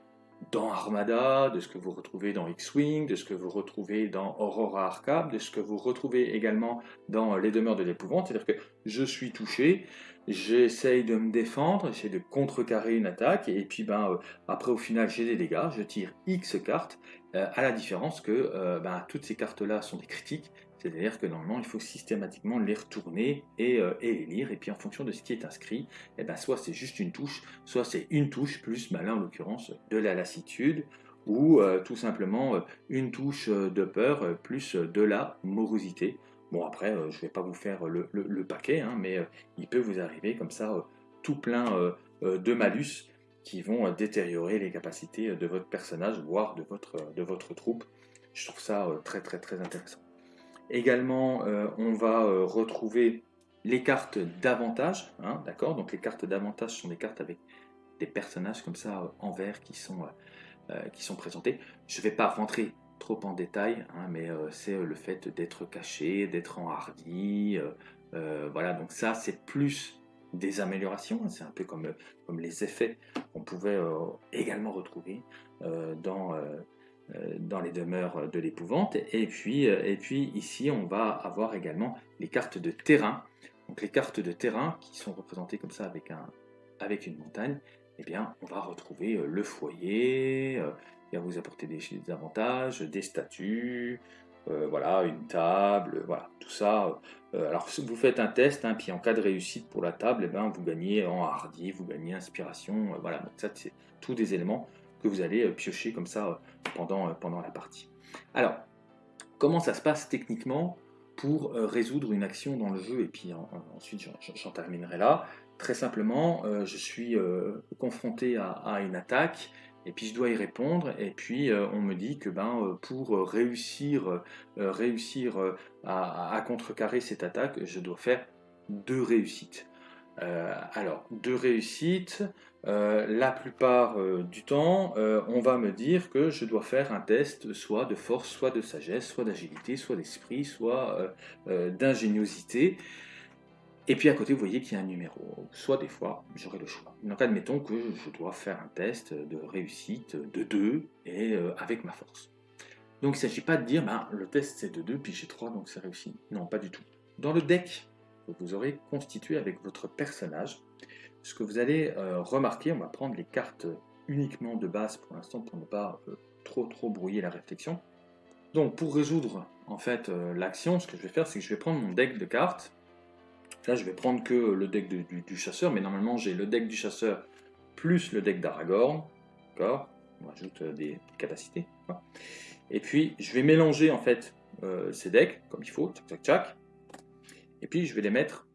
dans Armada, de ce que vous retrouvez dans X-Wing, de ce que vous retrouvez dans Aurora Arkham, de ce que vous retrouvez également dans Les Demeures de l'Épouvante. C'est-à-dire que je suis touché, j'essaye de me défendre, j'essaie de contrecarrer une attaque, et puis ben, euh, après au final j'ai des dégâts, je tire X cartes, euh, à la différence que euh, ben, toutes ces cartes-là sont des critiques, c'est-à-dire que normalement il faut systématiquement les retourner et, les lire, et puis en fonction de ce qui est inscrit, et eh ben, soit c'est juste une touche, soit c'est une touche plus, ben, là en l'occurrence, de la lassitude, ou tout simplement une touche de peur plus de la morosité. Bon, après, euh, je ne vais pas vous faire le, paquet, hein, mais euh, il peut vous arriver comme ça euh, tout plein de malus qui vont détériorer les capacités de votre personnage, voire de votre, troupe. Je trouve ça très très très intéressant. Également, on va retrouver les cartes d'avantage, hein, d'accord? Donc les cartes d'avantage sont des cartes avec des personnages comme ça en vert qui sont qui sont présentés. Je ne vais pas rentrer trop en détail, hein, mais c'est le fait d'être caché, d'être enhardi. voilà, donc ça, c'est plus des améliorations. Hein. c'est un peu comme, les effets qu'on pouvait également retrouver dans euh, dans les demeures de l'épouvante. Et puis, euh, et puis ici, on va avoir également les cartes de terrain. Donc les cartes de terrain qui sont représentées comme ça avec, un, avec une montagne, eh bien, on va retrouver euh, le foyer, vous apporter des, avantages, des statues, voilà, une table, voilà, tout ça. alors, si vous faites un test, hein, puis en cas de réussite pour la table, eh ben, vous gagnez en hardi, vous gagnez inspiration, voilà, donc ça, c'est tous des éléments que vous allez euh, piocher comme ça euh, pendant, euh, pendant la partie. Alors, comment ça se passe techniquement pour résoudre une action dans le jeu? Et puis ensuite j'en terminerai là. Très simplement, je suis confronté à, une attaque et puis je dois y répondre et puis on me dit que ben, pour réussir, réussir à, à, contrecarrer cette attaque, je dois faire deux réussites. alors, deux réussites, euh, la plupart euh, du temps, euh, on va me dire que je dois faire un test soit de force, soit de sagesse, soit d'agilité, soit d'esprit, soit d'ingéniosité. Et puis à côté, vous voyez qu'il y a un numéro. Soit des fois, j'aurai le choix. Donc admettons que je dois faire un test de réussite de 2 et avec ma force. Donc il ne s'agit pas de dire, ben, le test c'est de 2, puis j'ai 3, donc c'est réussi. Non, pas du tout. Dans le deck que vous aurez constitué avec votre personnage, ce que vous allez euh, remarquer, on va prendre les cartes uniquement de base pour l'instant pour ne pas euh, trop trop brouiller la réflexion. Donc pour résoudre en fait euh, l'action, ce que je vais faire, c'est que je vais prendre mon deck de cartes. Là, je vais prendre que le deck du, chasseur, mais normalement j'ai le deck du chasseur plus le deck d'Aragorn. D'accord? On ajoute des, capacités. Et puis je vais mélanger en fait ces decks comme il faut, tchac tchac tchac. Et puis je vais les mettre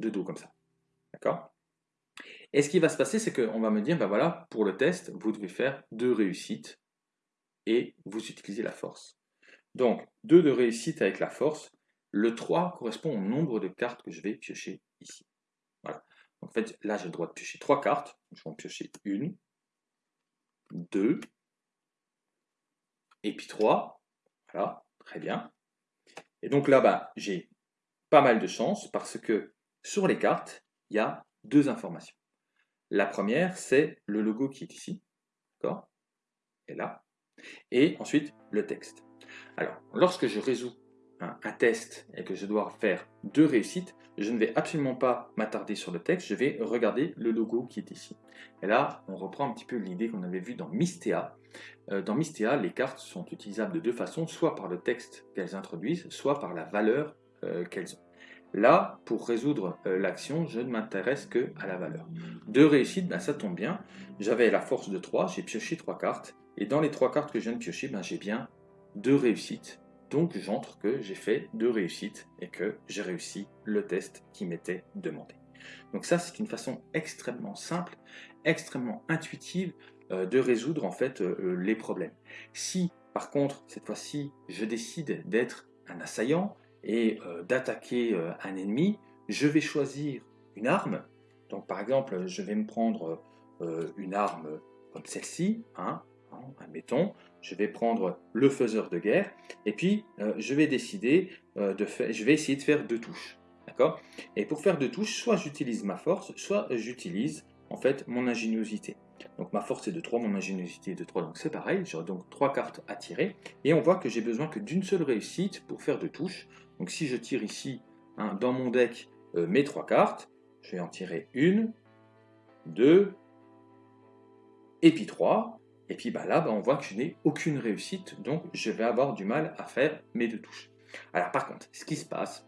de dos comme ça. D'accord? Et ce qui va se passer, c'est qu'on va me dire, ben voilà, pour le test, vous devez faire deux réussites et vous utilisez la force. Donc, deux de réussite avec la force. Le 3 correspond au nombre de cartes que je vais piocher ici. Voilà. Donc, en fait, là, j'ai le droit de piocher trois cartes. Je vais en piocher une, deux, et puis trois. Voilà, très bien. Et donc là, bas j'ai pas mal de chance parce que sur les cartes, il y a deux informations. La première, c'est le logo qui est ici, d'accord? Et là. Et ensuite, le texte. Alors, lorsque je résous un, test et que je dois faire deux réussites, je ne vais absolument pas m'attarder sur le texte, je vais regarder le logo qui est ici. Et là, on reprend un petit peu l'idée qu'on avait vue dans Mystea. Euh, dans Mystea, les cartes sont utilisables de deux façons, soit par le texte qu'elles introduisent, soit par la valeur euh, qu'elles ont. Là, pour résoudre euh, l'action, je ne m'intéresse que à la valeur. Deux réussites, ben, ça tombe bien. J'avais la force de 3, j'ai pioché trois cartes. Et dans les trois cartes que je viens de piocher, ben, j'ai bien deux réussites. Donc j'entre que j'ai fait deux réussites et que j'ai réussi le test qui m'était demandé. Donc ça, c'est une façon extrêmement simple, extrêmement intuitive euh, de résoudre en fait euh, les problèmes. Si, par contre, cette fois-ci, je décide d'être un assaillant, et euh, d'attaquer euh, un ennemi, je vais choisir une arme. Donc par exemple, je vais me prendre euh, une arme comme celle-ci, hein, admettons, je vais prendre le faiseur de guerre, et puis je vais décider de faire, je vais essayer de faire deux touches. D'accord? Et pour faire deux touches, soit j'utilise ma force, soit j'utilise en fait mon ingéniosité. Donc ma force est de 3, mon ingéniosité est de 3, donc c'est pareil, j'aurai donc trois cartes à tirer, et on voit que j'ai besoin que d'une seule réussite pour faire deux touches, donc si je tire ici hein, dans mon deck euh, mes trois cartes, je vais en tirer une, deux, et puis trois. Et puis bah, là, bah, on voit que je n'ai aucune réussite, donc je vais avoir du mal à faire mes deux touches. Alors par contre, ce qui se passe,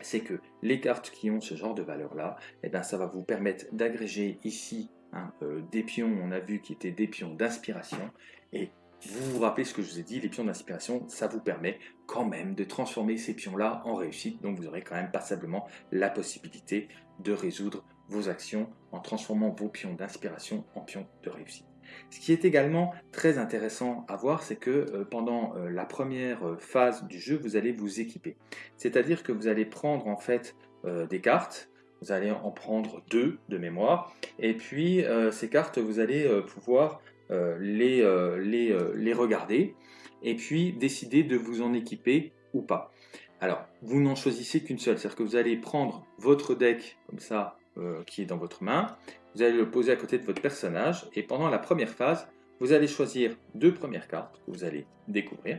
c'est que les cartes qui ont ce genre de valeur-là, eh ben, ça va vous permettre d'agréger ici hein, euh, des pions, on a vu qui étaient des pions d'inspiration, et vous vous rappelez ce que je vous ai dit, les pions d'inspiration, ça vous permet quand même de transformer ces pions-là en réussite. Donc vous aurez quand même passablement la possibilité de résoudre vos actions en transformant vos pions d'inspiration en pions de réussite. Ce qui est également très intéressant à voir, c'est que euh, pendant euh, la première euh, phase du jeu, vous allez vous équiper. C'est-à-dire que vous allez prendre en fait des cartes, vous allez en prendre deux de mémoire, et puis ces cartes, vous allez pouvoir les, les, les regarder et puis décider de vous en équiper ou pas. Alors, vous n'en choisissez qu'une seule, c'est-à-dire que vous allez prendre votre deck comme ça, qui est dans votre main, vous allez le poser à côté de votre personnage, et pendant la première phase, vous allez choisir deux premières cartes que vous allez découvrir,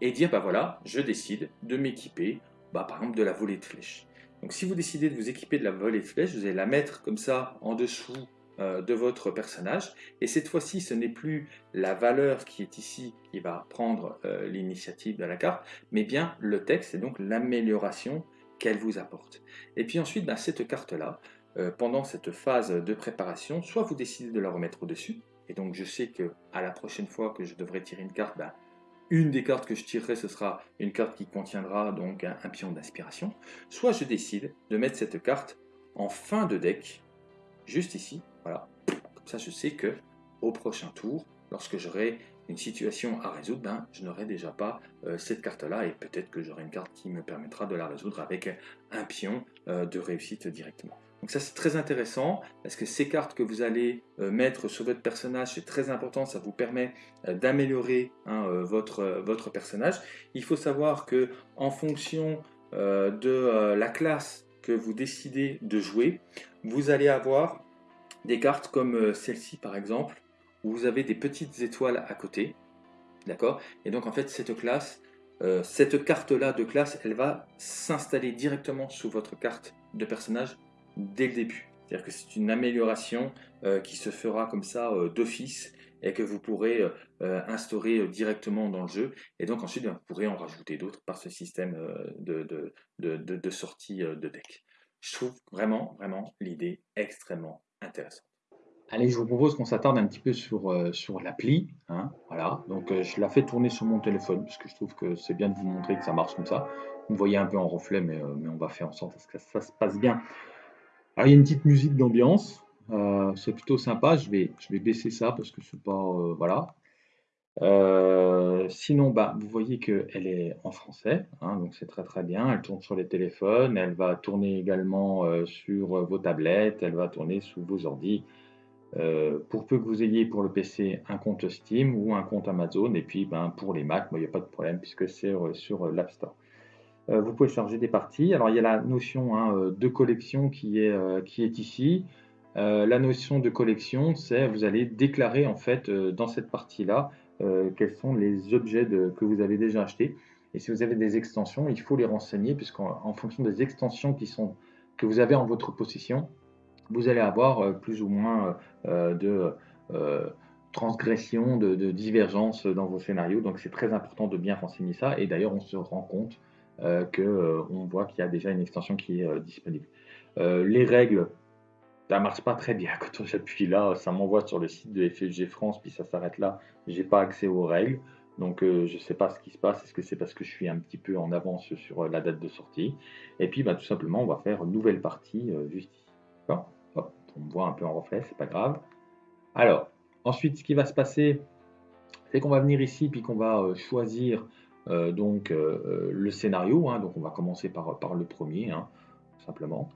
et dire, bah voilà, je décide de m'équiper, bah, par exemple, de la volée de flèches. Donc si vous décidez de vous équiper de la volée de flèches, vous allez la mettre comme ça en dessous euh, de votre personnage. Et cette fois-ci, ce n'est plus la valeur qui est ici qui va prendre euh, l'initiative de la carte, mais bien le texte et donc l'amélioration qu'elle vous apporte. Et puis ensuite, bah, cette carte-là, euh, pendant cette phase de préparation, soit vous décidez de la remettre au-dessus, et donc je sais que à la prochaine fois que je devrais tirer une carte, bah, une des cartes que je tirerai, ce sera une carte qui contiendra donc un, pion d'inspiration. Soit je décide de mettre cette carte en fin de deck, juste ici, voilà. Comme ça, je sais que au prochain tour, lorsque j'aurai une situation à résoudre, ben, je n'aurai déjà pas euh, cette carte-là et peut-être que j'aurai une carte qui me permettra de la résoudre avec un pion euh, de réussite directement. Donc ça c'est très intéressant parce que ces cartes que vous allez euh, mettre sur votre personnage, c'est très important, ça vous permet d'améliorer hein, votre, votre personnage. Il faut savoir que en fonction de la classe que vous décidez de jouer, vous allez avoir des cartes comme celle-ci par exemple, où vous avez des petites étoiles à côté, d'accord? Et donc en fait cette classe, cette carte-là de classe, elle va s'installer directement sous votre carte de personnage dès le début. C'est-à-dire que c'est une amélioration euh, qui se fera comme ça euh, d'office et que vous pourrez euh, instaurer directement dans le jeu. Et donc ensuite, vous pourrez en rajouter d'autres par ce système de, de, de, de, sortie de deck. Je trouve vraiment, vraiment l'idée extrêmement intéressante. Allez, je vous propose qu'on s'attarde un petit peu sur, sur l'appli. Hein, voilà. Donc je la fais tourner sur mon téléphone, parce que je trouve que c'est bien de vous montrer que ça marche comme ça. Vous voyez un peu en reflet, mais, mais on va faire en sorte que ça se passe bien. Alors, il y a une petite musique d'ambiance. Euh, c'est plutôt sympa. Je vais, je vais baisser ça parce que c'est pas. Euh, voilà. Euh, sinon, bah, vous voyez qu'elle est en français, hein, donc c'est très très bien. Elle tourne sur les téléphones, elle va tourner également sur vos tablettes, elle va tourner sous vos ordis. Pour peu que vous ayez pour le PC un compte Steam ou un compte Amazon, et puis ben, pour les Mac, il n'y a pas de problème puisque c'est sur l'App Store. Euh, vous pouvez charger des parties. Alors il y a la notion hein, euh, de collection qui est, euh, ici. la notion de collection, c'est vous allez déclarer en fait dans cette partie-là quels sont les objets que vous avez déjà achetés. Et si vous avez des extensions, il faut les renseigner puisqu'en fonction des extensions que vous avez en votre possession, vous allez avoir plus ou moins de transgression, de, de divergence dans vos scénarios. Donc c'est très important de bien renseigner ça. Et d'ailleurs, on se rend compte euh, qu'on euh, voit qu'il y a déjà une extension qui est euh, disponible. les règles, ça marche pas très bien quand j'appuie là, ça m'envoie sur le site de FFG France, puis ça s'arrête là. J'ai pas accès aux règles, donc je ne sais pas ce qui se passe. Est-ce que c'est parce que je suis un petit peu en avance sur la date de sortie? Et puis bah, tout simplement, on va faire une nouvelle partie juste ici. On voit un peu en reflet, c'est pas grave. Alors, ensuite, ce qui va se passer, c'est qu'on va venir ici, puis qu'on va choisir euh, donc euh, euh, le scénario. Hein, donc on va commencer par, le premier, hein, simplement.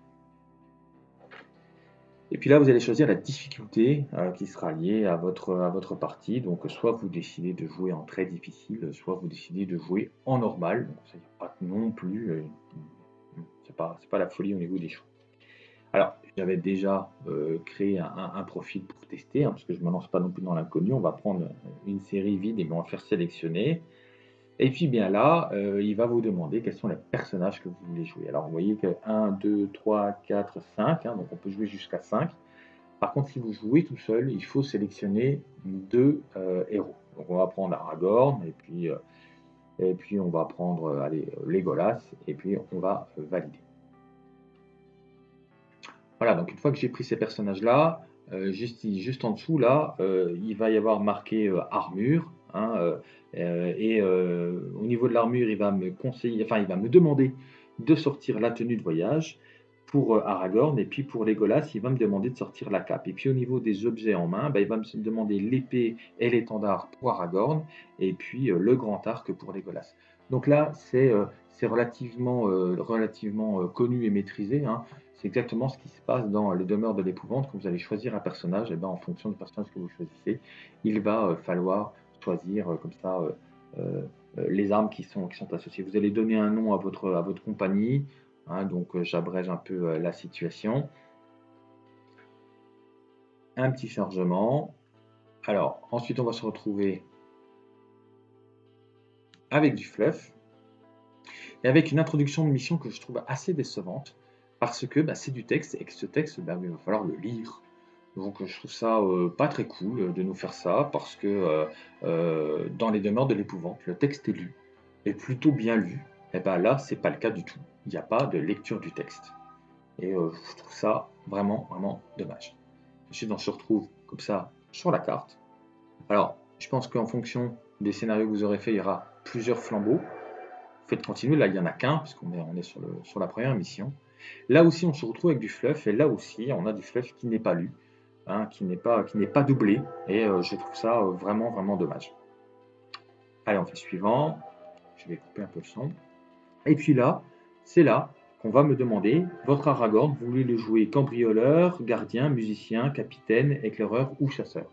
Et puis là, vous allez choisir la difficulté qui sera liée à votre, à votre partie. Donc, soit vous décidez de jouer en très difficile, soit vous décidez de jouer en normal. Donc, ça non plus, c'est pas, pas la folie au niveau des choix. Alors, j'avais déjà créé un, profil pour tester, hein, parce que je ne me lance pas non plus dans l'inconnu. On va prendre une série vide et on va faire sélectionner. Et puis bien là, euh, il va vous demander quels sont les personnages que vous voulez jouer. Alors vous voyez que 1, 2, 3, 4, 5, donc on peut jouer jusqu'à 5. Par contre, si vous jouez tout seul, il faut sélectionner deux euh, héros. Donc on va prendre Aragorn, et puis, euh, et puis on va prendre allez, Legolas, et puis on va valider. Voilà, donc une fois que j'ai pris ces personnages-là, juste, juste en dessous, là, il va y avoir marqué armure. Hein, euh, et euh, au niveau de l'armure, il va me conseiller, enfin, il va me demander de sortir la tenue de voyage pour euh, Aragorn, et puis pour Legolas, il va me demander de sortir la cape. Et puis au niveau des objets en main, bah, il va me demander l'épée et l'étendard pour Aragorn, et puis le grand arc pour Legolas. Donc là, c'est c'est relativement, relativement connu et maîtrisé. Hein. C'est exactement ce qui se passe dans les demeures de l'épouvante. Quand vous allez choisir un personnage, eh ben, en fonction du personnage que vous choisissez, il va falloir choisir comme ça les armes qui sont, associées. Vous allez donner un nom à votre, à votre compagnie. Hein, donc j'abrège un peu la situation un petit chargement. Alors, ensuite, on va se retrouver avec du fluff et avec une introduction de mission que je trouve assez décevante parce que bah, c'est du texte et que ce texte, bah, il va falloir le lire. Donc je trouve ça euh, pas très cool de nous faire ça parce que euh, euh, dans les demeures de l'épouvante, le texte est lu, est plutôt bien lu. Et bien là, c'est pas le cas du tout. Il n'y a pas de lecture du texte. Et je trouve ça vraiment, vraiment dommage. Ensuite, on se retrouve comme ça sur la carte. Alors, je pense qu'en fonction des scénarios que vous aurez fait, il y aura plusieurs flambeaux. Faites continuer, là il n'y en a qu'un, puisqu'on est, on est sur, le, sur la première mission. Là aussi, on se retrouve avec du fluff, et là aussi, on a du fluff qui n'est pas lu, hein, qui n'est pas, doublé, et euh, je trouve ça euh, vraiment, vraiment dommage. Allez, on fait suivant. Je vais couper un peu le son. Et puis là, c'est là qu'on va me demander, votre Aragorn, vous voulez le jouer cambrioleur, gardien, musicien, capitaine, éclaireur ou chasseur?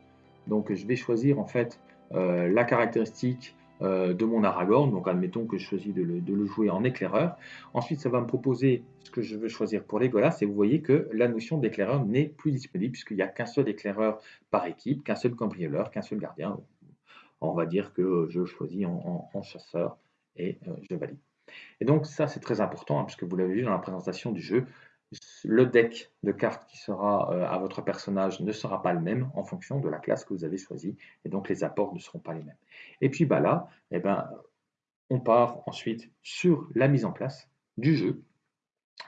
Donc je vais choisir en fait euh, la caractéristique de mon Aragorn, donc admettons que je choisis de le, jouer en éclaireur. Ensuite ça va me proposer ce que je veux choisir pour Legolas et vous voyez que la notion d'éclaireur n'est plus disponible puisqu'il n'y a qu'un seul éclaireur par équipe, qu'un seul cambrioleur, qu'un seul gardien. On va dire que je choisis en, chasseur et euh, je valide. Et donc ça, c'est très important, hein, puisque vous l'avez vu dans la présentation du jeu, le deck de cartes qui sera euh, à votre personnage ne sera pas le même en fonction de la classe que vous avez choisie, et donc les apports ne seront pas les mêmes. Et puis bah là, eh ben, on part ensuite sur la mise en place du jeu,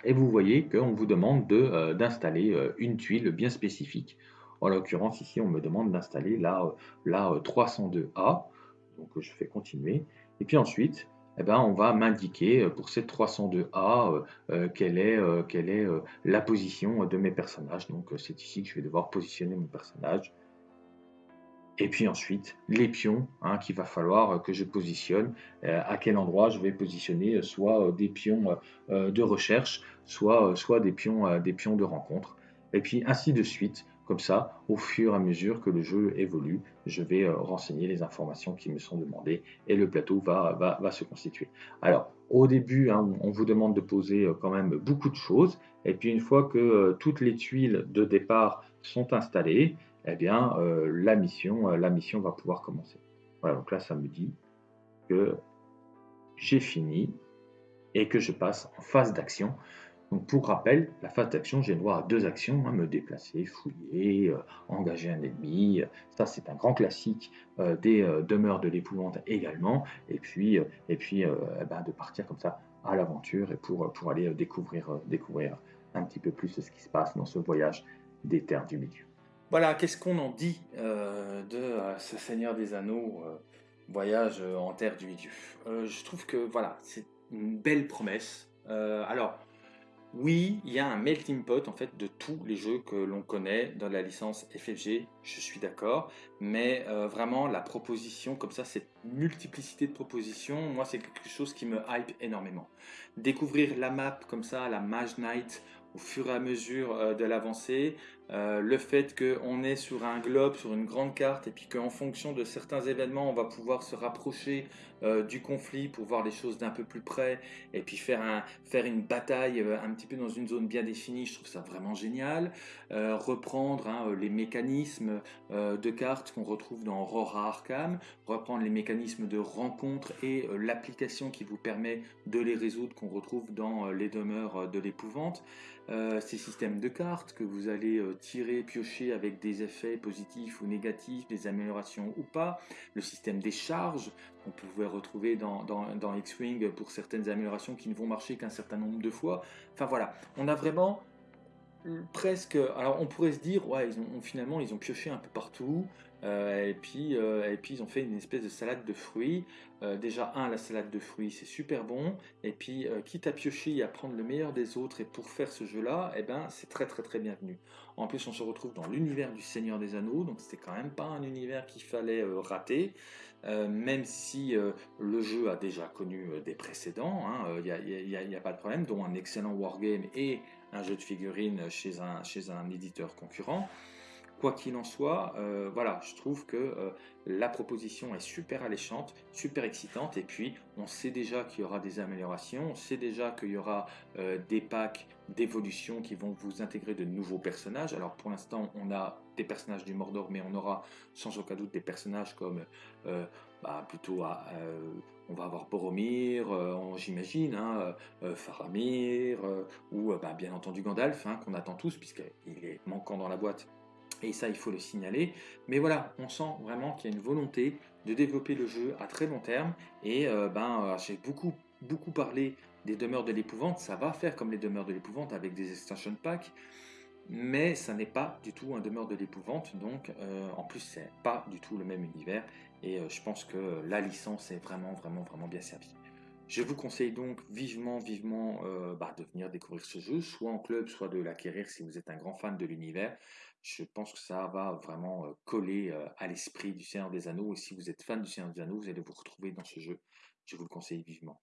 et vous voyez qu'on vous demande euh, d'installer euh, une tuile bien spécifique. En l'occurrence, ici, on me demande d'installer la, la 302A, donc je fais continuer, et puis ensuite, eh ben, on va m'indiquer euh, pour cette 302A euh, euh, quelle est, quelle est la position de mes personnages. Donc c'est ici que je vais devoir positionner mon personnage. Et puis ensuite, les pions hein, qu'il va falloir que je positionne, à quel endroit je vais positionner soit des pions de recherche, soit, des, pions, des pions de rencontre. Et puis ainsi de suite comme ça, au fur et à mesure que le jeu évolue, je vais euh, renseigner les informations qui me sont demandées et le plateau va, se constituer. Alors, au début, hein, on vous demande de poser euh, quand même beaucoup de choses. Et puis, une fois que euh, toutes les tuiles de départ sont installées, eh bien, la, mission, la mission va pouvoir commencer. Voilà, donc là, ça me dit que j'ai fini et que je passe en phase d'action. Donc pour rappel, la phase d'action, j'ai droit à deux actions, hein, me déplacer, fouiller, euh, engager un ennemi, ça c'est un grand classique euh, des euh, demeures de l'épouvante également, et puis, et puis eh ben, de partir comme ça à l'aventure et pour, pour aller découvrir, découvrir un petit peu plus ce qui se passe dans ce voyage des terres du milieu. Voilà, qu'est-ce qu'on en dit de ce Seigneur des Anneaux, voyage en terre du milieu? Je trouve que voilà, c'est une belle promesse. alors, oui, il y a un melting pot en fait de tous les jeux que l'on connaît dans la licence FFG, je suis d'accord, mais euh, vraiment la proposition comme ça, cette multiplicité de propositions, moi c'est quelque chose qui me hype énormément. Découvrir la map comme ça, la Mage Knight, au fur et à mesure euh, de l'avancée, euh, le fait qu'on est sur un globe, sur une grande carte, et puis qu'en fonction de certains événements, on va pouvoir se rapprocher euh, du conflit pour voir les choses d'un peu plus près, et puis faire, un, faire une bataille euh, un petit peu dans une zone bien définie, je trouve ça vraiment génial. reprendre hein, les mécanismes de cartes qu'on retrouve dans Aurora Arkham, reprendre les mécanismes de rencontre et l'application qui vous permet de les résoudre qu'on retrouve dans les demeures de l'épouvante. ces systèmes de cartes que vous allez tirer, piocher avec des effets positifs ou négatifs, des améliorations ou pas, le système des charges qu'on pouvait retrouver dans, dans, X-Wing pour certaines améliorations qui ne vont marcher qu'un certain nombre de fois. Enfin voilà, on a vraiment presque... Alors on pourrait se dire, ouais, ils ont, finalement ils ont pioché un peu partout, et, puis, euh, et puis ils ont fait une espèce de salade de fruits. Euh, déjà, un, la salade de fruits, c'est super bon. Et puis, quitte à piocher et à prendre le meilleur des autres, et pour faire ce jeu-là, eh ben, c'est très très très bienvenu. En plus, on se retrouve dans l'univers du Seigneur des Anneaux, donc c'était quand même pas un univers qu'il fallait rater. même si le jeu a déjà connu des précédents, il hein, n'y a, a, pas de problème, dont un excellent wargame et un jeu de figurines chez un, chez un éditeur concurrent. Quoi qu'il en soit, euh, voilà, je trouve que euh, la proposition est super alléchante, super excitante, et puis on sait déjà qu'il y aura des améliorations, on sait déjà qu'il y aura euh, des packs d'évolution qui vont vous intégrer de nouveaux personnages. Alors pour l'instant, on a des personnages du Mordor, mais on aura sans aucun doute des personnages comme bah, plutôt on va avoir Boromir, j'imagine, hein, Faramir, ou bah, bien entendu Gandalf, hein, qu'on attend tous, puisqu'il est manquant dans la boîte et ça, il faut le signaler. Mais voilà, on sent vraiment qu'il y a une volonté de développer le jeu à très long terme. Et euh, ben, euh, j'ai beaucoup, beaucoup parlé des demeures de l'épouvante. Ça va faire comme les demeures de l'épouvante avec des extension packs. Mais ça n'est pas du tout un demeure de l'épouvante. Donc, euh, en plus, c'est pas du tout le même univers. Et je pense que la licence est vraiment, vraiment, vraiment bien servie. Je vous conseille donc vivement, vivement bah, de venir découvrir ce jeu, soit en club, soit de l'acquérir si vous êtes un grand fan de l'univers je pense que ça va vraiment euh, coller euh, à l'esprit du Seigneur des Anneaux. Et si vous êtes fan du Seigneur des Anneaux, vous allez vous retrouver dans ce jeu. Je vous le conseille vivement.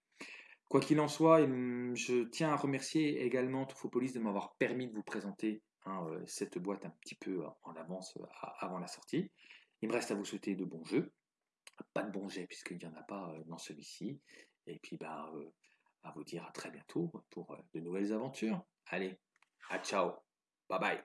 Quoi qu'il en soit, je tiens à remercier également Tofopolis de m'avoir permis de vous présenter hein, euh, cette boîte un petit peu en avance avant la sortie. Il me reste à vous souhaiter de bons jeux. Pas de bons jets puisqu'il n'y en a pas dans celui-ci. Et puis, bah, euh, à vous dire à très bientôt pour euh, de nouvelles aventures. Allez, à ciao. Bye bye.